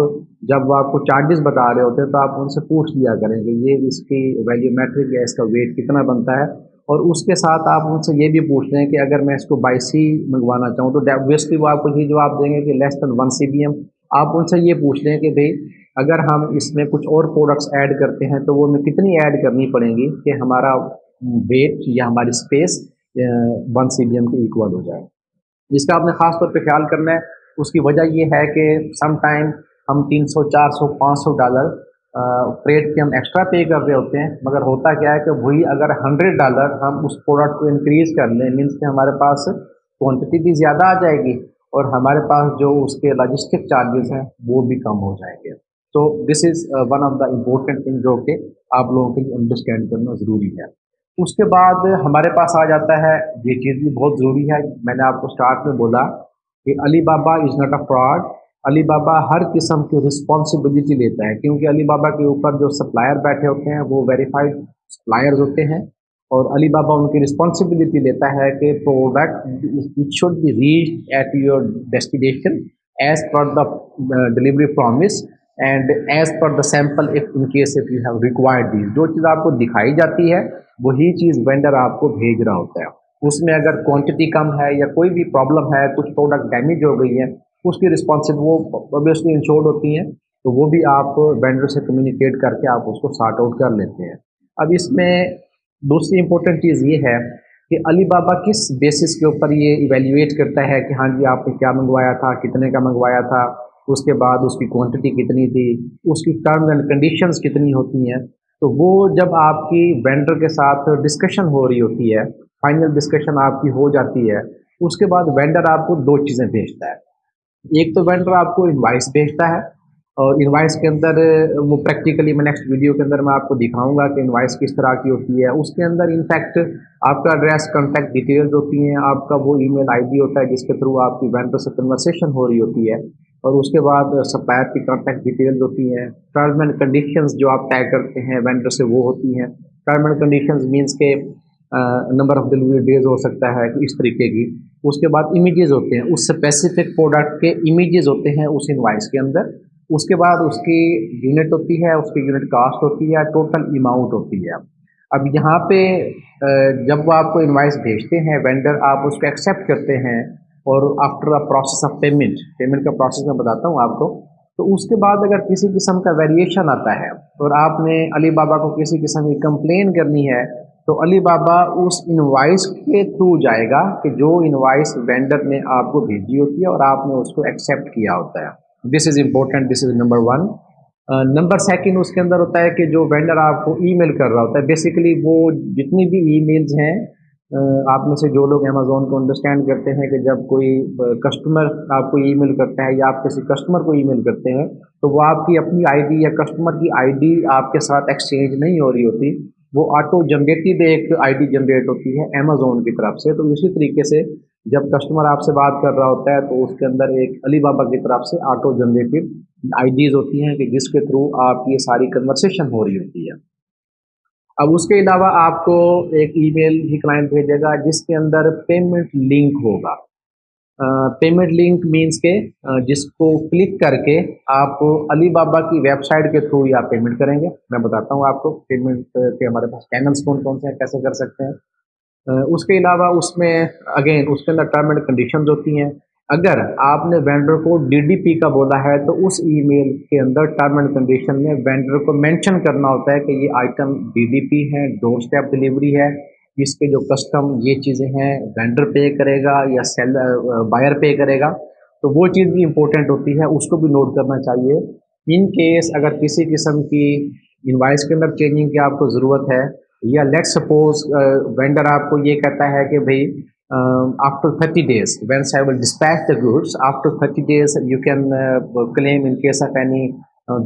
جب آپ کو چارجز بتا رہے ہوتے ہیں تو آپ ان سے پوچھ لیا کریں کہ یہ اس کی ویلیو میٹرک یا اس کا ویٹ کتنا بنتا ہے اور اس کے ساتھ آپ ان سے یہ بھی پوچھ لیں کہ اگر میں اس کو بائی سی منگوانا چاہوں تو اویسلی وہ آپ کو یہ جواب دیں گے کہ less than one C B M آپ ان سے یہ پوچھ لیں کہ بھائی اگر ہم اس میں کچھ اور پروڈکٹس ایڈ کرتے ہیں تو وہ ہمیں کتنی ایڈ کرنی پڑیں گی کہ ہمارا ویٹ یا ہماری space one C B M کے ایکول ہو جائے۔ جس کا آپ نے خاص طور پہ خیال کرنا ہے، اس کی وجہ یہ ہے کہ سم ٹائم ہم تین سو، چار سو، پانچ سو ڈالر فریٹ کے ہم ایکسٹرا پے کر رہے ہوتے ہیں، مگر ہوتا کیا ہے کہ وہی اگر ہنڈریڈ ڈالر ہم اس پروڈکٹ کو انکریز کر لیں مینس کہ ہمارے پاس کوانٹٹی بھی زیادہ آ جائے گی اور ہمارے پاس جو اس کے لاجسٹک چارجز ہیں، وہ بھی کم ہو جائیں گے۔ تو this is one of the important thing جو کہ آپ لوگوں کے لیے انڈرسٹینڈ کرنا ضروری ہے۔ اس کے بعد ہمارے پاس آ جاتا ہے، یہ چیز بھی بہت ضروری ہے۔ میں نے آپ کو اسٹارٹ میں بولا کہ علی بابا از ناٹ اے فراڈ علی بابا ہر قسم کی رسپانسبلٹی لیتا ہے۔ کیونکہ علی بابا کے اوپر جو سپلائر بیٹھے ہوتے ہیں، وہ ویریفائڈ سپلائرز ہوتے ہیں۔ اور علی بابا ان کی رسپانسبلٹی لیتا ہے کہ product should be reach at your destination as per the delivery promise and as per the sample if in case if you have required these جو چیز آپ کو دکھائی جاتی ہے، وہی چیز وینڈر آپ کو بھیج رہا ہوتا ہے۔ اس میں اگر کوانٹٹی کم ہے یا کوئی بھی پرابلم ہے، کچھ پروڈکٹ ڈیمیج ہو گئی ہے، اس کی رسپانسب وہ اوبیسلی انشورڈ ہوتی ہیں۔ تو وہ بھی آپ وینڈر سے کمیونیکیٹ کر کے آپ اس کو سارٹ آؤٹ کر لیتے ہیں۔ اب اس میں دوسری امپورٹنٹ چیز یہ ہے کہ علی بابا کس بیسس کے اوپر یہ ایویلیویٹ کرتا ہے کہ ہاں جی آپ نے کیا منگوایا تھا، کتنے کا منگوایا تھا؟ اس کے بعد اس کی کوانٹٹی کتنی تھی، اس کی ٹرمز اینڈ کنڈیشنز کتنی ہوتی ہیں۔ تو وہ جب آپ کی وینڈر کے ساتھ ڈسکشن ہو رہی ہوتی ہے فائنل ڈسکشن آپ کی ہو جاتی ہے، اس کے بعد وینڈر آپ کو دو چیزیں بھیجتا ہے۔ ایک تو وینڈر آپ کو انوائس بھیجتا ہے اور انوائس کے اندر وہ پریکٹیکلی میں نیکسٹ ویڈیو کے اندر میں آپ کو دکھاؤں گا کہ انوائس کس طرح کی ہوتی ہے۔ اس کے اندر انفیکٹ آپ کا ایڈریس کانٹیکٹ ڈیٹیلز ہوتی ہیں، آپ کا وہ ای میل آئی ڈی ہوتا ہے جس کے تھرو آپ کی وینڈر سے کنورسیشن ہو رہی ہوتی ہے۔ اور اس کے بعد سپلائر کی کانٹیکٹ ڈیٹیلز ہوتی ہیں۔ ٹرم اینڈ کنڈیشنز جو آپ طے کرتے ہیں وینڈر سے وہ ہوتی ہیں۔ ٹرم اینڈ کنڈیشنز مینس کے نمبر آف ڈلیوری ڈیز ہو سکتا ہے اس طریقے کی۔ اس کے بعد امیجز ہوتے ہیں۔ اس اسپیسیفک پروڈکٹ کے امیجز ہوتے ہیں اس انوائس کے اندر۔ اس کے بعد اس کی یونٹ ہوتی ہے، اس کی یونٹ کاسٹ ہوتی ہے ٹوٹل اماؤنٹ ہوتی ہے۔ اب یہاں پہ جب وہ آپ کو انوائس بھیجتے ہیں وینڈر آپ اس کو ایکسیپٹ کرتے ہیں اور after a process of payment payment کا پروسیس میں بتاتا ہوں آپ کو. تو اس کے بعد اگر کسی قسم کا ویریشن آتا ہے اور آپ نے علی بابا کو کسی قسم کی کمپلین کرنی ہے، تو علی بابا اس انوائس کے تھرو جائے گا کہ جو انوائس وینڈر نے آپ کو بھیجی ہوتی ہے اور آپ نے اس کو ایکسیپٹ کیا ہوتا ہے. This is important this is number one number second اس کے اندر ہوتا ہے کہ جو وینڈر آپ کو ای میل کر رہا ہوتا ہے بیسیکلی وہ جتنی بھی ای میلز ہیں آپ میں سے جو لوگ امیزون کو انڈرسٹینڈ کرتے ہیں کہ جب کوئی کسٹمر آپ کو ای میل کرتا ہے یا آپ کسی کسٹمر کو ای میل کرتے ہیں، تو وہ آپ کی اپنی آئی ڈی یا کسٹمر کی آئی ڈی آپ کے ساتھ ایکسچینج نہیں ہو رہی ہوتی۔ وہ آٹو جنریٹڈ ایک آئی ڈی جنریٹ ہوتی ہے امیزون کی طرف سے۔ تو اسی طریقے سے جب کسٹمر آپ سے بات کر رہا ہوتا ہے، تو اس کے اندر ایک علی بابا کی طرف سے آٹو جنریٹڈ آئی ڈیز ہوتی ہیں کہ جس کے تھرو آپ کی یہ ساری کنورسیشن ہو رہی ہوتی ہے۔ اب اس کے علاوہ آپ کو ایک ای میل بھی کلائنٹ بھیجے گا جس کے اندر پیمنٹ لنک ہوگا۔ پیمنٹ لنک مینس کے جس کو کلک کر کے آپ علی بابا کی ویب سائٹ کے تھرو یا پیمنٹ کریں گے۔ میں بتاتا ہوں آپ کو پیمنٹ کے ہمارے پاس چینلس کون کون سے ہیں، کیسے کر سکتے ہیں۔ اس کے علاوہ اس میں اگین اس کے اندر ٹرم اینڈ کنڈیشنز ہوتی ہیں۔ اگر آپ نے وینڈر کو ڈی ڈی پی کا بولا ہے تو اس ای میل کے اندر ٹرم اینڈ کنڈیشن میں وینڈر کو مینشن کرنا ہوتا ہے کہ یہ آئٹم ڈی ڈی پی ہے ڈور اسٹیپ ڈلیوری ہے جس کے جو کسٹم یہ چیزیں ہیں وینڈر پے کرے گا یا سیلر بائر پے کرے گا، تو وہ چیز بھی امپورٹنٹ ہوتی ہے، اس کو بھی نوٹ کرنا چاہیے۔ ان کیس اگر کسی قسم کی انوائس کے اندر چینجنگ کی آپ کو ضرورت ہے یا لیٹ سپوز وینڈر آپ کو یہ کہتا ہے کہ بھائی after thirty days once I will dispatch the goods after thirty days you can claim in case of any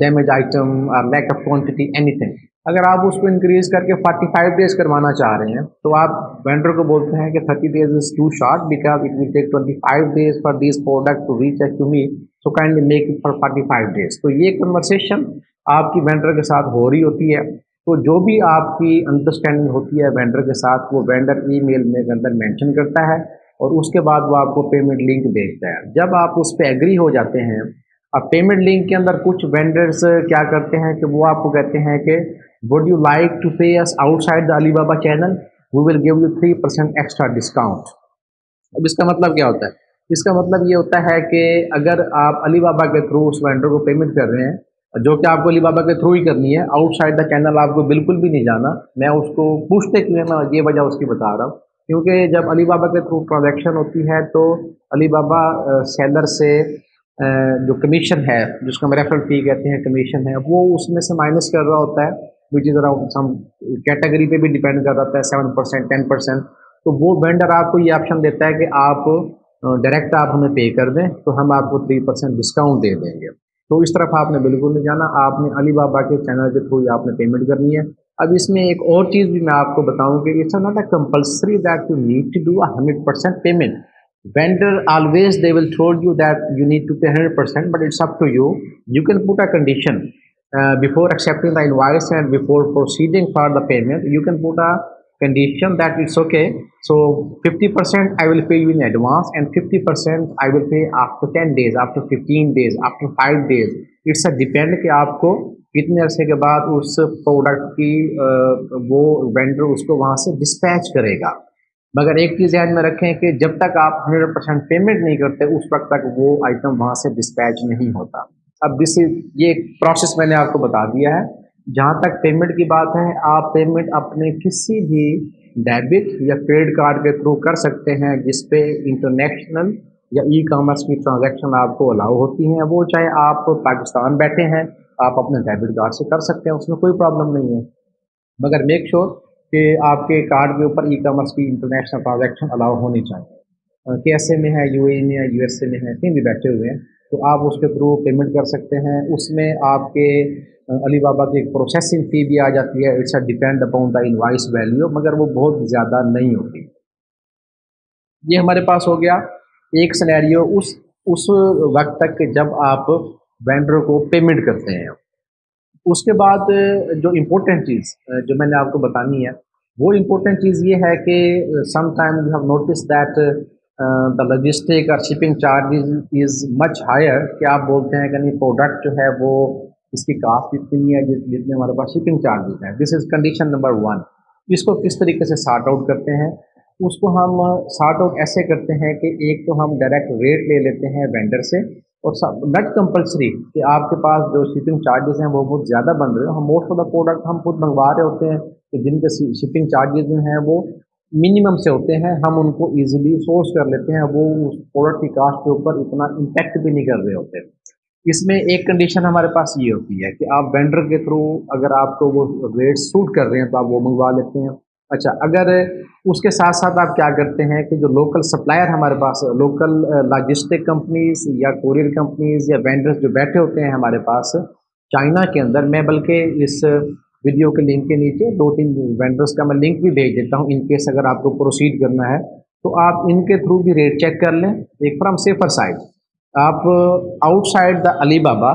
damage item lack of quantity anything اگر آپ اس کو انکریز کر کے فورٹی فائیو ڈیز کروانا چاہ رہے ہیں، تو آپ وینڈر کو بولتے ہیں کہ thirty days is too short because it will take twenty five days for these product to reach at to me so kindly make it for forty five days تو یہ کنورسیشن آپ کی وینڈر کے ساتھ ہو رہی ہوتی ہے. تو جو بھی آپ کی انڈرسٹینڈنگ ہوتی ہے وینڈر کے ساتھ، وہ وینڈر ای میل میں اندر مینشن کرتا ہے اور اس کے بعد وہ آپ کو پیمنٹ لنک بھیجتا ہے۔ جب آپ اس پہ ایگری ہو جاتے ہیں، اب پیمنٹ لنک کے اندر کچھ وینڈرز کیا کرتے ہیں کہ وہ آپ کو کہتے ہیں کہ would you like to pay us outside the Alibaba channel we will give you three percent extra discount اب اس کا مطلب کیا ہوتا ہے؟ اس کا مطلب یہ ہوتا ہے کہ اگر آپ علی بابا کے تھرو اس وینڈر کو پیمنٹ کر رہے ہیں جو کہ آپ کو علی بابا کے تھرو ہی کرنی ہے. آؤٹ سائڈ دا چینل آپ کو بالکل بھی نہیں جانا. میں اس کو پوچھتے کیوں میں یہ وجہ اس کی بتا رہا ہوں. کیونکہ جب علی بابا کے تھرو ٹرانزیکشن ہوتی ہے تو علی بابا سیلر سے جو کمیشن ہے، جس کو ہم ریفرل فی کہتے ہیں کمیشن ہے، وہ اس میں سے مائنس کر رہا ہوتا ہے وچ از اراؤنڈ کیٹیگری پہ بھی ڈپینڈ کر رہا ہے سیون پرسینٹ ٹین پرسینٹ تو وہ وینڈر آپ کو یہ آپشن دیتا ہے کہ آپ ڈائریکٹ آپ ہمیں پے کر دیں، تو ہم آپ کو تھری پرسینٹ ڈسکاؤنٹ دے دیں گے. تو اس طرف آپ نے بالکل نہیں جانا۔ آپ نے علی بابا کے چینل کے تھرو آپ نے پیمنٹ کرنی ہے۔ اب اس میں ایک اور چیز بھی میں آپ کو بتاؤں کہ it's not a compulsory that you need to do hundred percent payment vendor always they will throwed you that you need to pay hundred percent but it's up to you you can put a condition before accepting the invoice and before proceeding for the payment you can put a condition that it's okay. So 50% i will pay you in advance and 50% i will pay after 10 days after 15 days after 5 days. It's a depend کہ آپ کو کتنے عرصے کے بعد اس product کی وہ vendor اس کو وہاں سے ڈسپیچ کرے گا مگر ایک چیز ذہن میں رکھیں کہ جب تک آپ ہنڈریڈ پرسینٹ پیمنٹ نہیں کرتے اس وقت تک وہ آئٹم وہاں سے ڈسپیچ نہیں ہوتا اب دس یہ پروسیس میں نے آپ کو بتا دیا ہے جہاں تک پیمنٹ کی بات ہے، آپ پیمنٹ اپنے کسی بھی ڈیبٹ یا کریڈٹ کارڈ کے تھرو کر سکتے ہیں، جس پہ انٹرنیشنل یا ای کامرس کی ٹرانزیکشن آپ کو الاؤ ہوتی ہیں۔ وہ چاہے آپ پاکستان بیٹھے ہیں، آپ اپنے ڈیبٹ کارڈ سے کر سکتے ہیں، اس میں کوئی پرابلم نہیں ہے۔ مگر میک شور کہ آپ کے کارڈ کے اوپر ای کامرس کی انٹرنیشنل ٹرانزیکشن الاؤ ہونی چاہیے۔ کے ایس اے میں ہے یو اے میں ہے یو ایس اے میں ہے، کہیں بھی بیٹھے ہوئے ہیں۔ تو آپ اس کے تھرو پیمنٹ کر سکتے ہیں۔ اس میں آپ کے علی بابا کی ایک پروسیسنگ فی بھی آ جاتی ہے۔ It's a depend upon the invoice value مگر وہ بہت زیادہ نہیں ہوتی۔ یہ ہمارے پاس ہو گیا۔ ایک سنیریو اس اس وقت تک کہ جب آپ وینڈر کو پیمنٹ کرتے ہیں۔ اس کے بعد جو امپورٹنٹ چیز جو میں نے آپ کو بتانی ہے، وہ امپورٹنٹ چیز یہ ہے کہ some time you have notice that the logistic اور shipping charges is much higher کہ آپ بولتے ہیں کہ نہیں پروڈکٹ جو ہے وہ اس کی کاسٹ اتنی ہے جس جتنے ہمارے پاس شپنگ چارجز ہیں؟ This is condition number one اس کو کس طریقے سے سارٹ آؤٹ کرتے ہیں؟ اس کو ہم سارٹ آؤٹ ایسے کرتے ہیں کہ ایک تو ہم ڈائریکٹ ریٹ لے لیتے ہیں وینڈر سے اور نٹ کمپلسری کہ آپ کے پاس جو شپنگ چارجز ہیں وہ بہت زیادہ بن رہے ہیں ہم موسٹ آف دا پروڈکٹ ہم خود منگوا رہے ہوتے ہیں کہ جن کے شپنگ چارجز جو ہیں وہ منیمم سے ہوتے ہیں، ہم ان کو ایزیلی سورس کر لیتے ہیں، وہ اس پروڈکٹ کی کاسٹ کے اوپر اتنا امپیکٹ بھی نہیں کر رہے ہوتے۔ اس میں ایک کنڈیشن ہمارے پاس یہ ہوتی ہے کہ آپ وینڈر کے تھرو اگر آپ کو وہ ریٹ سوٹ کر رہے ہیں تو آپ وہ منگوا لیتے ہیں۔ اچھا اگر اس کے ساتھ ساتھ آپ کیا کرتے ہیں کہ جو لوکل سپلائر ہمارے پاس لوکل لاجسٹک کمپنیز یا کوریئر کمپنیز یا وینڈرز جو بیٹھے ہوتے ہیں ہمارے پاس، چائنا کے اندر، میں بلکہ اس ویڈیو کے لنک کے نیچے دو تین وینڈرز کا میں لنک بھی بھیج دیتا ہوں ان کیس اگر آپ کو پروسیڈ کرنا ہے، تو آپ ان کے تھرو بھی ریٹ چیک کر لیں، ایک فرام سیفر سائڈ آپ outside the Alibaba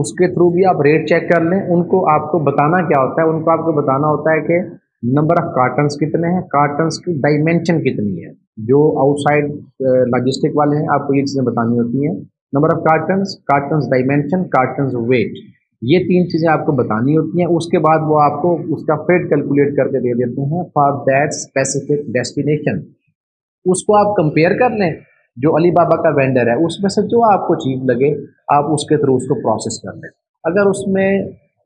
اس کے تھرو بھی آپ ریٹ چیک کر لیں۔ ان کو آپ کو بتانا کیا ہوتا ہے؟ ان کو آپ کو بتانا ہوتا ہے کہ نمبر آف کارٹنس کتنے ہیں کارٹنس کی ڈائمینشن کتنی ہے۔ جو آؤٹ سائڈ لاجسٹک والے ہیں، آپ کو یہ چیزیں بتانی ہوتی ہیں۔ Number of cartons cartons dimension cartons weight یہ تین چیزیں آپ کو بتانی ہوتی ہیں۔ اس کے بعد وہ آپ کو اس کا فیٹ کیلکولیٹ کر کے دے دیتے ہیں فار دیٹ اسپیسیفک ڈیسٹینیشن اس کو آپ کمپیئر کر لیں۔ جو علی بابا کا وینڈر ہے، اس میں سے جو آپ کو چیز لگے، آپ اس کے تھرو اس کو پروسیس کر لیں۔ اگر اس میں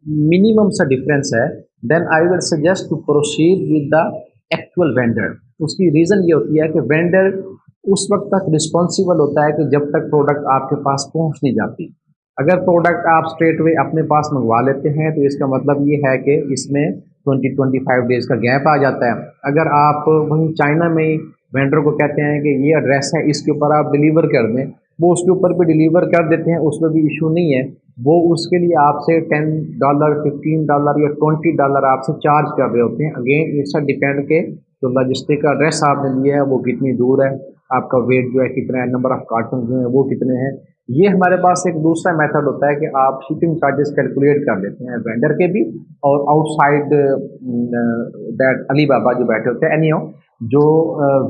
منیمم سا ڈفرینس ہے then I will suggest to proceed with the actual vendor اس کی ریزن یہ ہوتی ہے کہ وینڈر اس وقت تک رسپانسیبل ہوتا ہے کہ جب تک پروڈکٹ آپ کے پاس پہنچ نہیں جاتی۔ اگر پروڈکٹ آپ اسٹریٹ وے اپنے پاس منگوا لیتے ہیں، تو اس کا مطلب یہ ہے کہ اس میں ٹوئنٹی ٹوئنٹی فائیو ڈیز کا گیپ آ جاتا ہے۔ اگر آپ وہیں چائنا میں وینڈر کو کہتے ہیں کہ یہ ایڈریس ہے، اس کے اوپر آپ ڈلیور کر دیں۔ وہ اس کے اوپر بھی ڈلیور کر دیتے ہیں، اس میں بھی ایشو نہیں ہے۔ وہ اس کے لیے آپ سے ٹین ڈالر ففٹین ڈالر یا ٹوینٹی ڈالر آپ سے چارج کر رہے ہوتے ہیں۔ اگین اس کا ڈپینڈ کہ جو لاجسٹک کا ایڈریس آپ نے لیا ہے، وہ کتنی دور ہے۔ آپ کا ویٹ جو ہے، کتنا ہے نمبر آف کارٹن جو ہیں، وہ کتنے ہیں۔ یہ ہمارے پاس ایک دوسرا میتھڈ ہوتا ہے کہ آپ شپنگ چارجز کیلکولیٹ کر لیتے ہیں وینڈر کے بھی اور آؤٹ سائڈ دیٹ علی بابا جو بیٹھے ہوتے ہیں اینی جو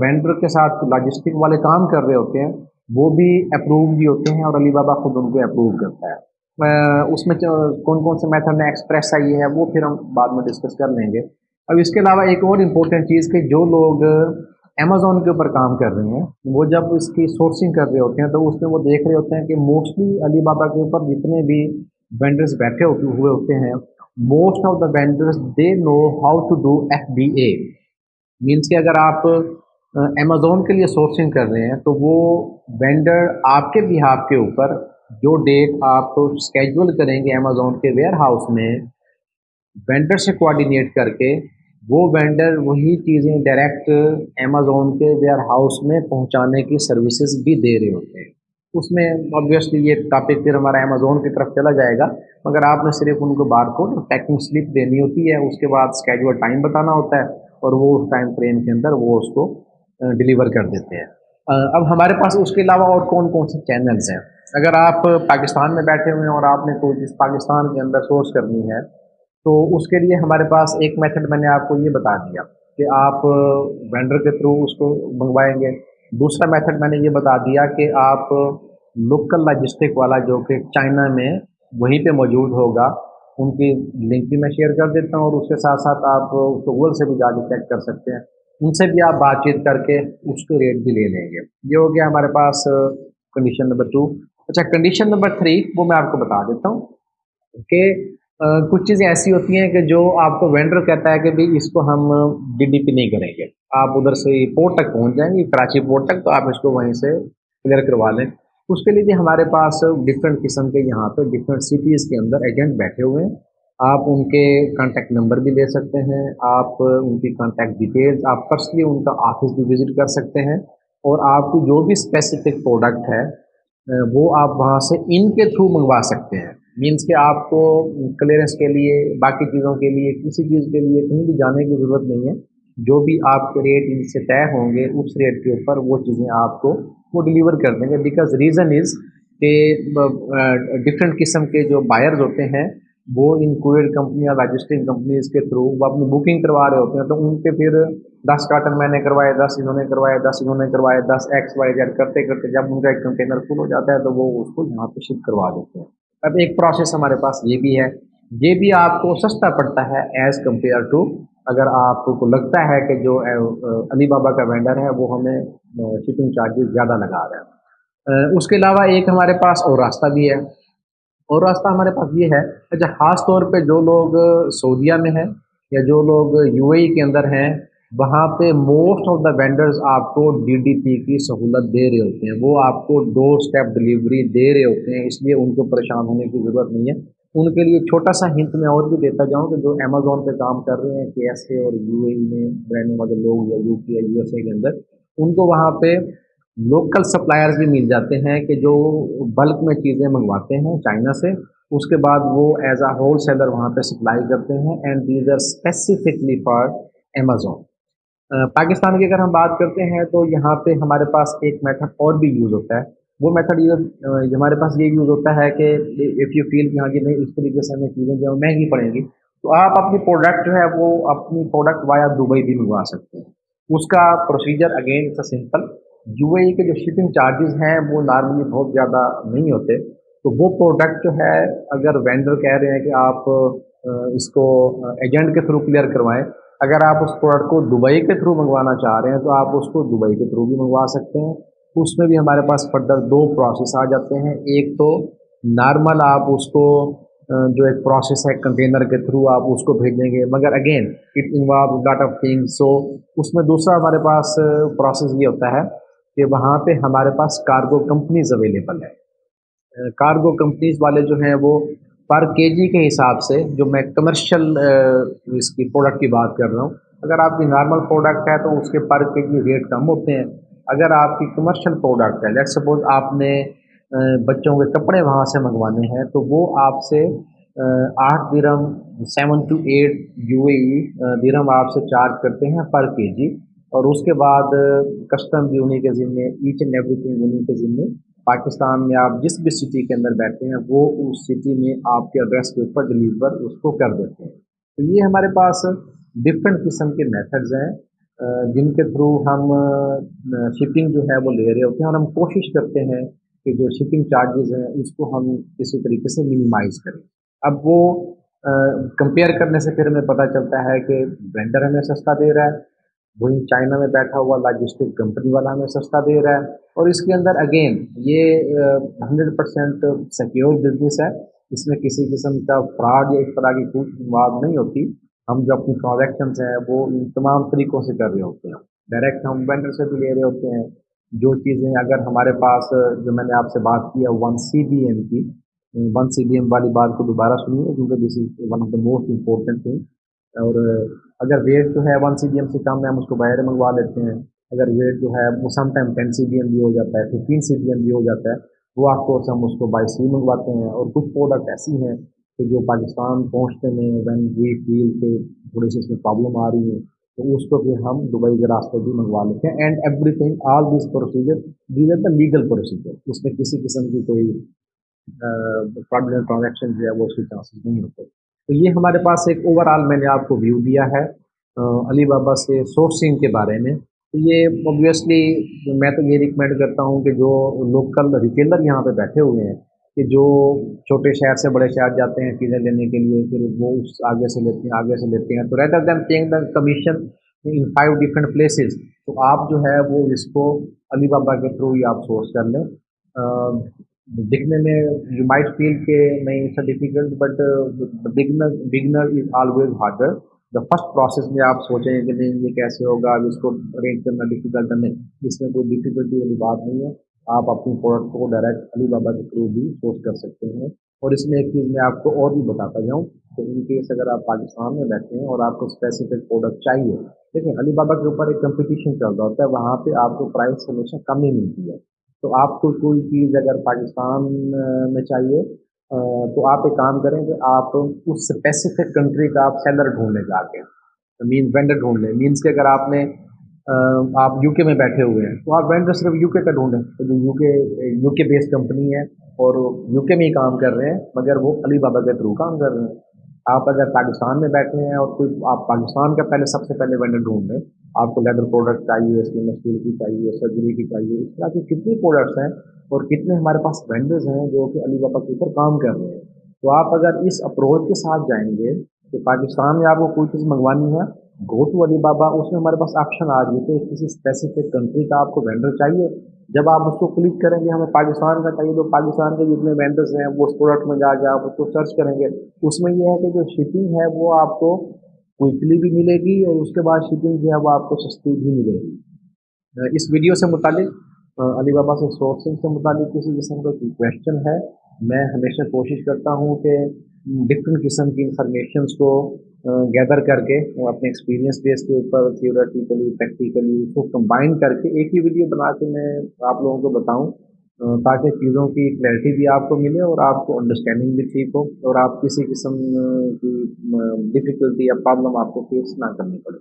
وینڈر کے ساتھ لاجسٹک والے کام کر رہے ہوتے ہیں، وہ بھی اپروو بھی ہوتے ہیں اور علی بابا خود ان کو اپروو کرتا ہے۔ اس میں کون کون سے میتھڈ میں ایکسپریس آئی ہے، وہ پھر ہم بعد میں ڈسکس کر لیں گے۔ اب اس کے علاوہ ایک اور امپورٹنٹ چیز کہ جو لوگ امیزون کے اوپر کام کر رہے ہیں۔ وہ جب اس کی سورسنگ کر رہے ہوتے ہیں تو اس میں وہ دیکھ رہے ہوتے ہیں کہ موسٹلی علی بابا کے اوپر جتنے بھی وینڈرز بیٹھے ہوئے ہوتے ہیں most of the vendors they know how to do F B A means کہ اگر آپ امیزون کے لیے سورسنگ کر رہے ہیں تو وہ وینڈر آپ کے بھی آپ کے اوپر جو ڈیٹ آپ اسکیجول کریں گے امیزون کے ویئر ہاؤس میں وینڈر سے کوآڈینیٹ کر کے وہ وینڈر وہی چیزیں ڈائریکٹ امیزون کے ویئر ہاؤس میں پہنچانے کی سروسز بھی دے رہے ہوتے ہیں۔ اس میں آبویسلی یہ ٹاپک پھر ہمارا امیزون کی طرف چلا جائے گا، مگر آپ نے صرف ان کو بار کوڈ پیکنگ سلپ دینی ہوتی ہے، اس کے بعد اسکیجول ٹائم بتانا ہوتا ہے اور وہ اس ٹائم فریم کے اندر وہ اس کو ڈلیور کر دیتے ہیں۔ اب ہمارے پاس اس کے علاوہ اور کون کون سے چینلز ہیں؟ اگر آپ پاکستان میں بیٹھے ہوئے ہیں اور آپ نے کوئی چیز پاکستان کے اندر سورس کرنی ہے تو اس کے لیے ہمارے پاس ایک میتھڈ میں نے آپ کو یہ بتا دیا کہ آپ وینڈر کے تھرو اس کو منگوائیں گے۔ دوسرا میتھڈ میں نے یہ بتا دیا کہ آپ لوکل لاجسٹک والا جو کہ چائنا میں وہیں پہ موجود ہوگا، ان کی لنک بھی میں شیئر کر دیتا ہوں اور اس کے ساتھ ساتھ آپ گوگل سے بھی جا کے چیک کر سکتے ہیں۔ ان سے بھی آپ بات چیت کر کے اس کے ریٹ بھی لے لیں گے۔ یہ ہو گیا ہمارے پاس کنڈیشن نمبر ٹو اچھا کنڈیشن نمبر تھری وہ میں آپ کو بتا دیتا ہوں کہ کچھ چیزیں ایسی ہوتی ہیں کہ جو آپ کو وینڈر کہتا ہے کہ بھائی اس کو ہم ڈی ڈی پی نہیں کریں گے۔ آپ ادھر سے پورٹ تک پہنچ جائیں گے، کراچی پورٹ تک، تو آپ اس کو وہیں سے کلیئر کروا لیں۔ اس کے لیے بھی ہمارے پاس ڈفرینٹ قسم کے یہاں پہ ڈفرینٹ سٹیز کے اندر ایجنٹ بیٹھے ہوئے ہیں۔ آپ ان کے کانٹیکٹ نمبر بھی لے سکتے ہیں، آپ ان کی کانٹیکٹ ڈیٹیلز آپ پرسنلی ان کا آفس بھی وزٹ کر سکتے ہیں۔ اور آپ کی جو بھی اسپیسیفک پروڈکٹ ہے وہ آپ وہاں سے ان کے تھرو منگوا سکتے ہیں۔ مینس کہ آپ کو کلیئرنس کے لیے، باقی چیزوں کے لیے، کسی چیز کے لیے کہیں بھی جانے کی ضرورت نہیں ہے۔ جو بھی آپ کے ریٹ ان سے طے ہوں گے، اس ریٹ کے اوپر وہ چیزیں آپ کو، وہ ڈلیور کر دیں گے۔ بیکاز ریزن از کہ ڈفرینٹ قسم کے جو بائرز ہوتے ہیں، وہ ان کوئر کمپنیاں لاجسٹک کمپنیز کے تھرو وہ اپنی بکنگ کروا رہے ہوتے ہیں۔ تو ان کے پھر دس کارٹن میں نے کروائے، دس انہوں نے کروائے، دس انہوں نے کروائے، دس ایکس وائی زیڈ کرتے کرتے جب ان کا ایک کنٹینر فل ہو جاتا ہے، تو وہ اس کو یہاں پہ شپ کروا دیتے ہیں۔ اب ایک پروسیس ہمارے پاس یہ بھی ہے۔ یہ بھی آپ کو سستا پڑتا ہے ایز کمپیئر ٹو اگر آپ کو لگتا ہے کہ جو علی بابا کا وینڈر ہے، وہ ہمیں شپنگ چارجز زیادہ لگا رہا ہے اس کے علاوہ ایک ہمارے پاس اور راستہ بھی ہے۔ اور راستہ ہمارے پاس یہ ہے اچھا خاص طور پہ جو لوگ سعودیہ میں ہیں یا جو لوگ یو اے ای کے اندر ہیں وہاں پہ موسٹ آف دا وینڈرز آپ کو ڈی ڈی پی کی سہولت دے رہے ہوتے ہیں۔ وہ آپ کو ڈور اسٹیپ ڈلیوری دے رہے ہوتے ہیں، اس لیے ان کو پریشان ہونے کی ضرورت نہیں ہے۔ ان کے لیے چھوٹا سا ہنٹ میں اور بھی دیتا جاؤں کہ جو امیزون پہ کام کر رہے ہیں کے ایس اے اور یو اے میں رہنے والے لوگ یا یو پی یا یو ایس اے کے اندر، ان کو وہاں پہ لوکل سپلائرز بھی مل جاتے ہیں کہ جو بلک میں چیزیں منگواتے ہیں چائنا سے۔ اس کے بعد وہ ایز اے ہول سیلر وہاں پہ سپلائی کرتے ہیں and these are specifically for Amazon Pakistan کی اگر ہم بات کرتے ہیں تو یہاں پہ ہمارے پاس ایک میتھڈ اور بھی یوز ہوتا ہے۔ وہ میتھڈ یوز ہمارے پاس یہ یوز ہوتا ہے کہ اف یو فیل کہ ہاں جی نہیں، اس طریقے سے ہمیں چیزیں جو مہنگی پڑیں گی۔ تو آپ اپنی پروڈکٹ جو ہے وہ اپنی پروڈکٹ وایا دبئی بھی منگوا سکتے ہیں۔ اس کا procedure again it's a simple U A کے جو شپنگ چارجز ہیں وہ نارملی بہت زیادہ نہیں ہوتے۔ تو وہ پروڈکٹ جو ہے، اگر وینڈر کہہ رہے ہیں کہ آپ اس کو ایجنٹ کے تھرو کلیئر کروائیں اگر آپ اس پروڈکٹ کو دبئی کے تھرو منگوانا چاہ رہے ہیں تو آپ اس کو دبئی کے تھرو بھی منگوا سکتے ہیں۔ اس میں بھی ہمارے پاس فردر دو پروسیس آ جاتے ہیں۔ ایک تو نارمل آپ اس کو جو ایک پروسیس ہے کنٹینر کے تھرو آپ اس کو بھیجیں گے۔ مگر again it involve lot of thing so اس میں دوسرا ہمارے پاس پروسیس یہ ہوتا ہے کہ وہاں پہ ہمارے پاس کارگو کمپنیز اویلیبل ہے کارگو کمپنیز والے جو ہیں وہ پر کے جی کے حساب سے جو میں کمرشل اس کی پروڈکٹ کی بات کر رہا ہوں، اگر آپ کی نارمل پروڈکٹ ہے تو اس کے پر کے جی ریٹ کم ہوتے ہیں۔ اگر آپ کی کمرشل پروڈکٹ ہے لیٹ سپوز آپ نے بچوں کے کپڑے وہاں سے منگوانے ہیں، تو وہ آپ سے آٹھ درم seven to eight U A E درم آپ سے چارج کرتے ہیں پر کے جی اور اس کے بعد کسٹم بھی انہیں کے ذمے ایچ اینڈ ایوری تھنگ انہیں کے ذمے پاکستان میں آپ جس بھی سٹی کے اندر بیٹھتے ہیں، وہ اس سٹی میں آپ کے ایڈریس کے اوپر ڈلیور اس کو کر دیتے ہیں۔ تو یہ ہمارے پاس ڈفرینٹ قسم کے میتھڈز ہیں جن کے تھرو ہم شپنگ جو ہے وہ لے رہے ہوتے ہیں اور ہم کوشش کرتے ہیں کہ جو شپنگ چارجز ہیں، اس کو ہم کسی طریقے سے منیمائز کریں۔ اب وہ کمپیئر کرنے سے پھر ہمیں پتہ چلتا ہے کہ وینڈر ہمیں سستا دے رہا ہے۔ وہیں چائنا میں بیٹھا ہوا لاجسٹک کمپنی والا ہمیں سستا دے رہا ہے۔ اور اس کے اندر اگین یہ ہنڈریڈ پرسینٹ سیکیور بزنس ہے۔ اس میں کسی قسم کا فراڈ یا اس طرح کی کوئی بات نہیں ہوتی۔ ہم جو اپنی ٹرانزیکشنس ہیں، وہ ان تمام طریقوں سے کر رہے ہوتے ہیں۔ ڈائریکٹ ہم وینڈر سے بھی لے رہے ہوتے ہیں۔ جو چیزیں اگر ہمارے پاس، جو میں نے آپ سے بات کی ہے ون سی بی ایم کی ون سی بی ایم والی بات کو دوبارہ سنیے، کیونکہ this is one of the most important thing اور اگر ویٹ جو ہے ون سی بی ایم سے کم ہے، ہم اس کو باہر منگوا لیتے ہیں۔ اگر ویٹ جو ہے وہ some time ten C B M بھی ہو جاتا ہے ففٹین سی بی ایم بھی ہو جاتا ہے، وہ آپ کو ہم اس کو بائی سی منگواتے ہیں۔ اور کچھ پروڈکٹ ایسی ہیں کہ جو پاکستان پہنچتے میں وین وی فیل کے تھوڑی سی اس میں پرابلم آ رہی ہے تو اس کو پھر ہم دبئی کے راستے بھی منگوا لیتے ہیں۔ And everything all these procedure these are the legal procedure اس میں کسی قسم کی کوئی ٹرانزیکشن جو ہے وہ اس کے چانسز نہیں ہوتے۔ تو یہ ہمارے پاس ایک اوور آل میں نے آپ کو ویو دیا ہے علی بابا سے سورسنگ کے بارے میں۔ تو یہ اوبویسلی میں تو یہ ریکمینڈ کرتا ہوں کہ جو لوکل ریٹیلر یہاں پہ بیٹھے ہوئے ہیں، کہ جو چھوٹے شہر سے بڑے شہر جاتے ہیں چیزیں لینے کے لیے، پھر وہ اس آگے سے لیتے ہیں، آگے سے لیتے ہیں۔ تو rather than paying the commission in five different places تو آپ جو ہے وہ اس کو علی بابا کے تھرو ہی آپ سورس کر لیں۔ دکھنے میں یو مائٹ فیل کہ نہیں it's difficult but beginner beginner is always harder the first process میں آپ سوچیں کہ نہیں، یہ کیسے ہوگا؟ اب اس کو ارینج کرنا ڈیفیکلٹ نہیں، اس میں کوئی ڈیفیکلٹی والی بات نہیں ہے۔ آپ اپنی پروڈکٹ کو ڈائریکٹ علی بابا کے تھرو بھی سورس کر سکتے ہیں۔ اور اس میں ایک چیز میں آپ کو اور بھی بتاتا جاؤں کہ ان کیس اگر آپ پاکستان میں بیٹھے ہیں اور آپ کو اسپیسیفک پروڈکٹ چاہیے، دیکھیں علی بابا کے اوپر ایک کمپٹیشن چل رہا ہوتا ہے۔ وہاں پہ آپ کو پرائز ہمیشہ کم ہی ملتی ہے۔ تو آپ کو کوئی چیز اگر پاکستان میں چاہیے تو آپ ایک کام کریں کہ آپ اس اسپیسیفک کنٹری کا آپ سیلر ڈھونڈنے جا کے مینس وینڈر ڈھونڈ لیں مینس کہ اگر آپ نے آپ یو کے میں بیٹھے ہوئے ہیں، تو آپ وینڈر صرف یو کے کا ڈھونڈیں، تو جو یو کے یو کے بیس کمپنی ہے اور یو کے میں ہی کام کر رہے ہیں، مگر وہ علی بابا کے تھرو کام کر رہے ہیں۔ آپ اگر پاکستان میں بیٹھے ہیں اور کوئی آپ پاکستان کا پہلے سب سے پہلے وینڈر ڈھونڈ لیں، آپ کو لیدر پروڈکٹ چاہیے اسٹیل کی چاہیے، سرجری کی چاہیے، اس طرح کی کتنی پروڈکٹس ہیں اور کتنے ہمارے پاس وینڈرز ہیں جو کہ علی بابا کے اوپر کام کر رہے ہیں۔ تو آپ اگر اس اپروچ کے ساتھ جائیں گے کہ پاکستان میں آپ کو کوئی چیز منگوانی ہے گو ٹو علی بابا، اس میں ہمارے پاس آپشن آ گئی کہ کسی اسپیسیفک کنٹری کا آپ کو وینڈر چاہیے۔ جب آپ اس کو کلک کریں گے، ہمیں پاکستان کا چاہیے۔ تو پاکستان کے جتنے وینڈرس ہیں، وہ اس پروڈکٹ میں جا کے آپ اس کو سرچ کریں گے۔ اس میں یہ ہے کہ جو شپنگ ہے، وہ آپ کو کوئکلی بھی ملے گی اور اس کے بعد شپنگ جو ہے، وہ آپ کو سستی بھی ملے گی۔ اس ویڈیو سے متعلق علی بابا سے سورسنگ سے متعلق کسی قسم کا کوئی کویشچن ہے؟ میں ہمیشہ کوشش کرتا ہوں کہ ڈفرینٹ قسم کی انفارمیشنس کو گیدر کر کے وہ اپنے ایکسپیرینس بیس کے اوپر تھیوریٹیکلی پریکٹیکلی اس کو کمبائن کر کے ایک ہی ویڈیو بنا کے میں آپ لوگوں کو بتاؤں تاکہ چیزوں کی کلیئرٹی بھی آپ کو ملے اور آپ کو انڈرسٹینڈنگ بھی ٹھیک ہو اور آپ کسی قسم کی ڈفیکلٹی یا پرابلم آپ کو فیس نہ کرنی پڑے۔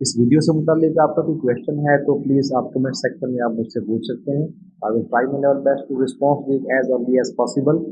اس ویڈیو سے متعلق آپ کا کوئی کویشچن ہے تو پلیز آپ کمنٹ سیکشن میں آپ مجھ سے پوچھ سکتے ہیں۔ I will try my level best to response as early as possible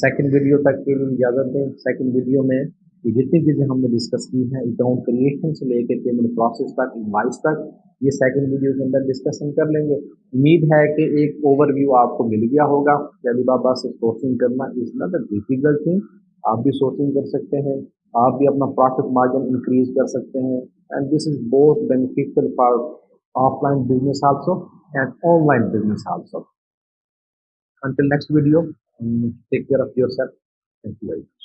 second video تک کے لیے اجازت دیں۔ سیکنڈ ویڈیو میں یہ جتنی چیزیں ہم نے ڈسکس کی ہیں اکاؤنٹ کریشن سے لے کے پیمنٹ پروسیس تک انوائس تک، یہ سیکنڈ ویڈیو کے اندر ڈسکشن کر لیں گے۔ امید ہے کہ ایک اوور ویو آپ کو مل گیا ہوگا۔ کہ علی بابا سے سورسنگ کرنا is not a difficult thing آپ بھی سورسنگ کر سکتے ہیں۔ آپ بھی اپنا پروفٹ مارجن انکریز کر سکتے ہیں۔ اینڈ دس از بہت beneficial for offline business also and online business also until next video take care of yourself thank you very much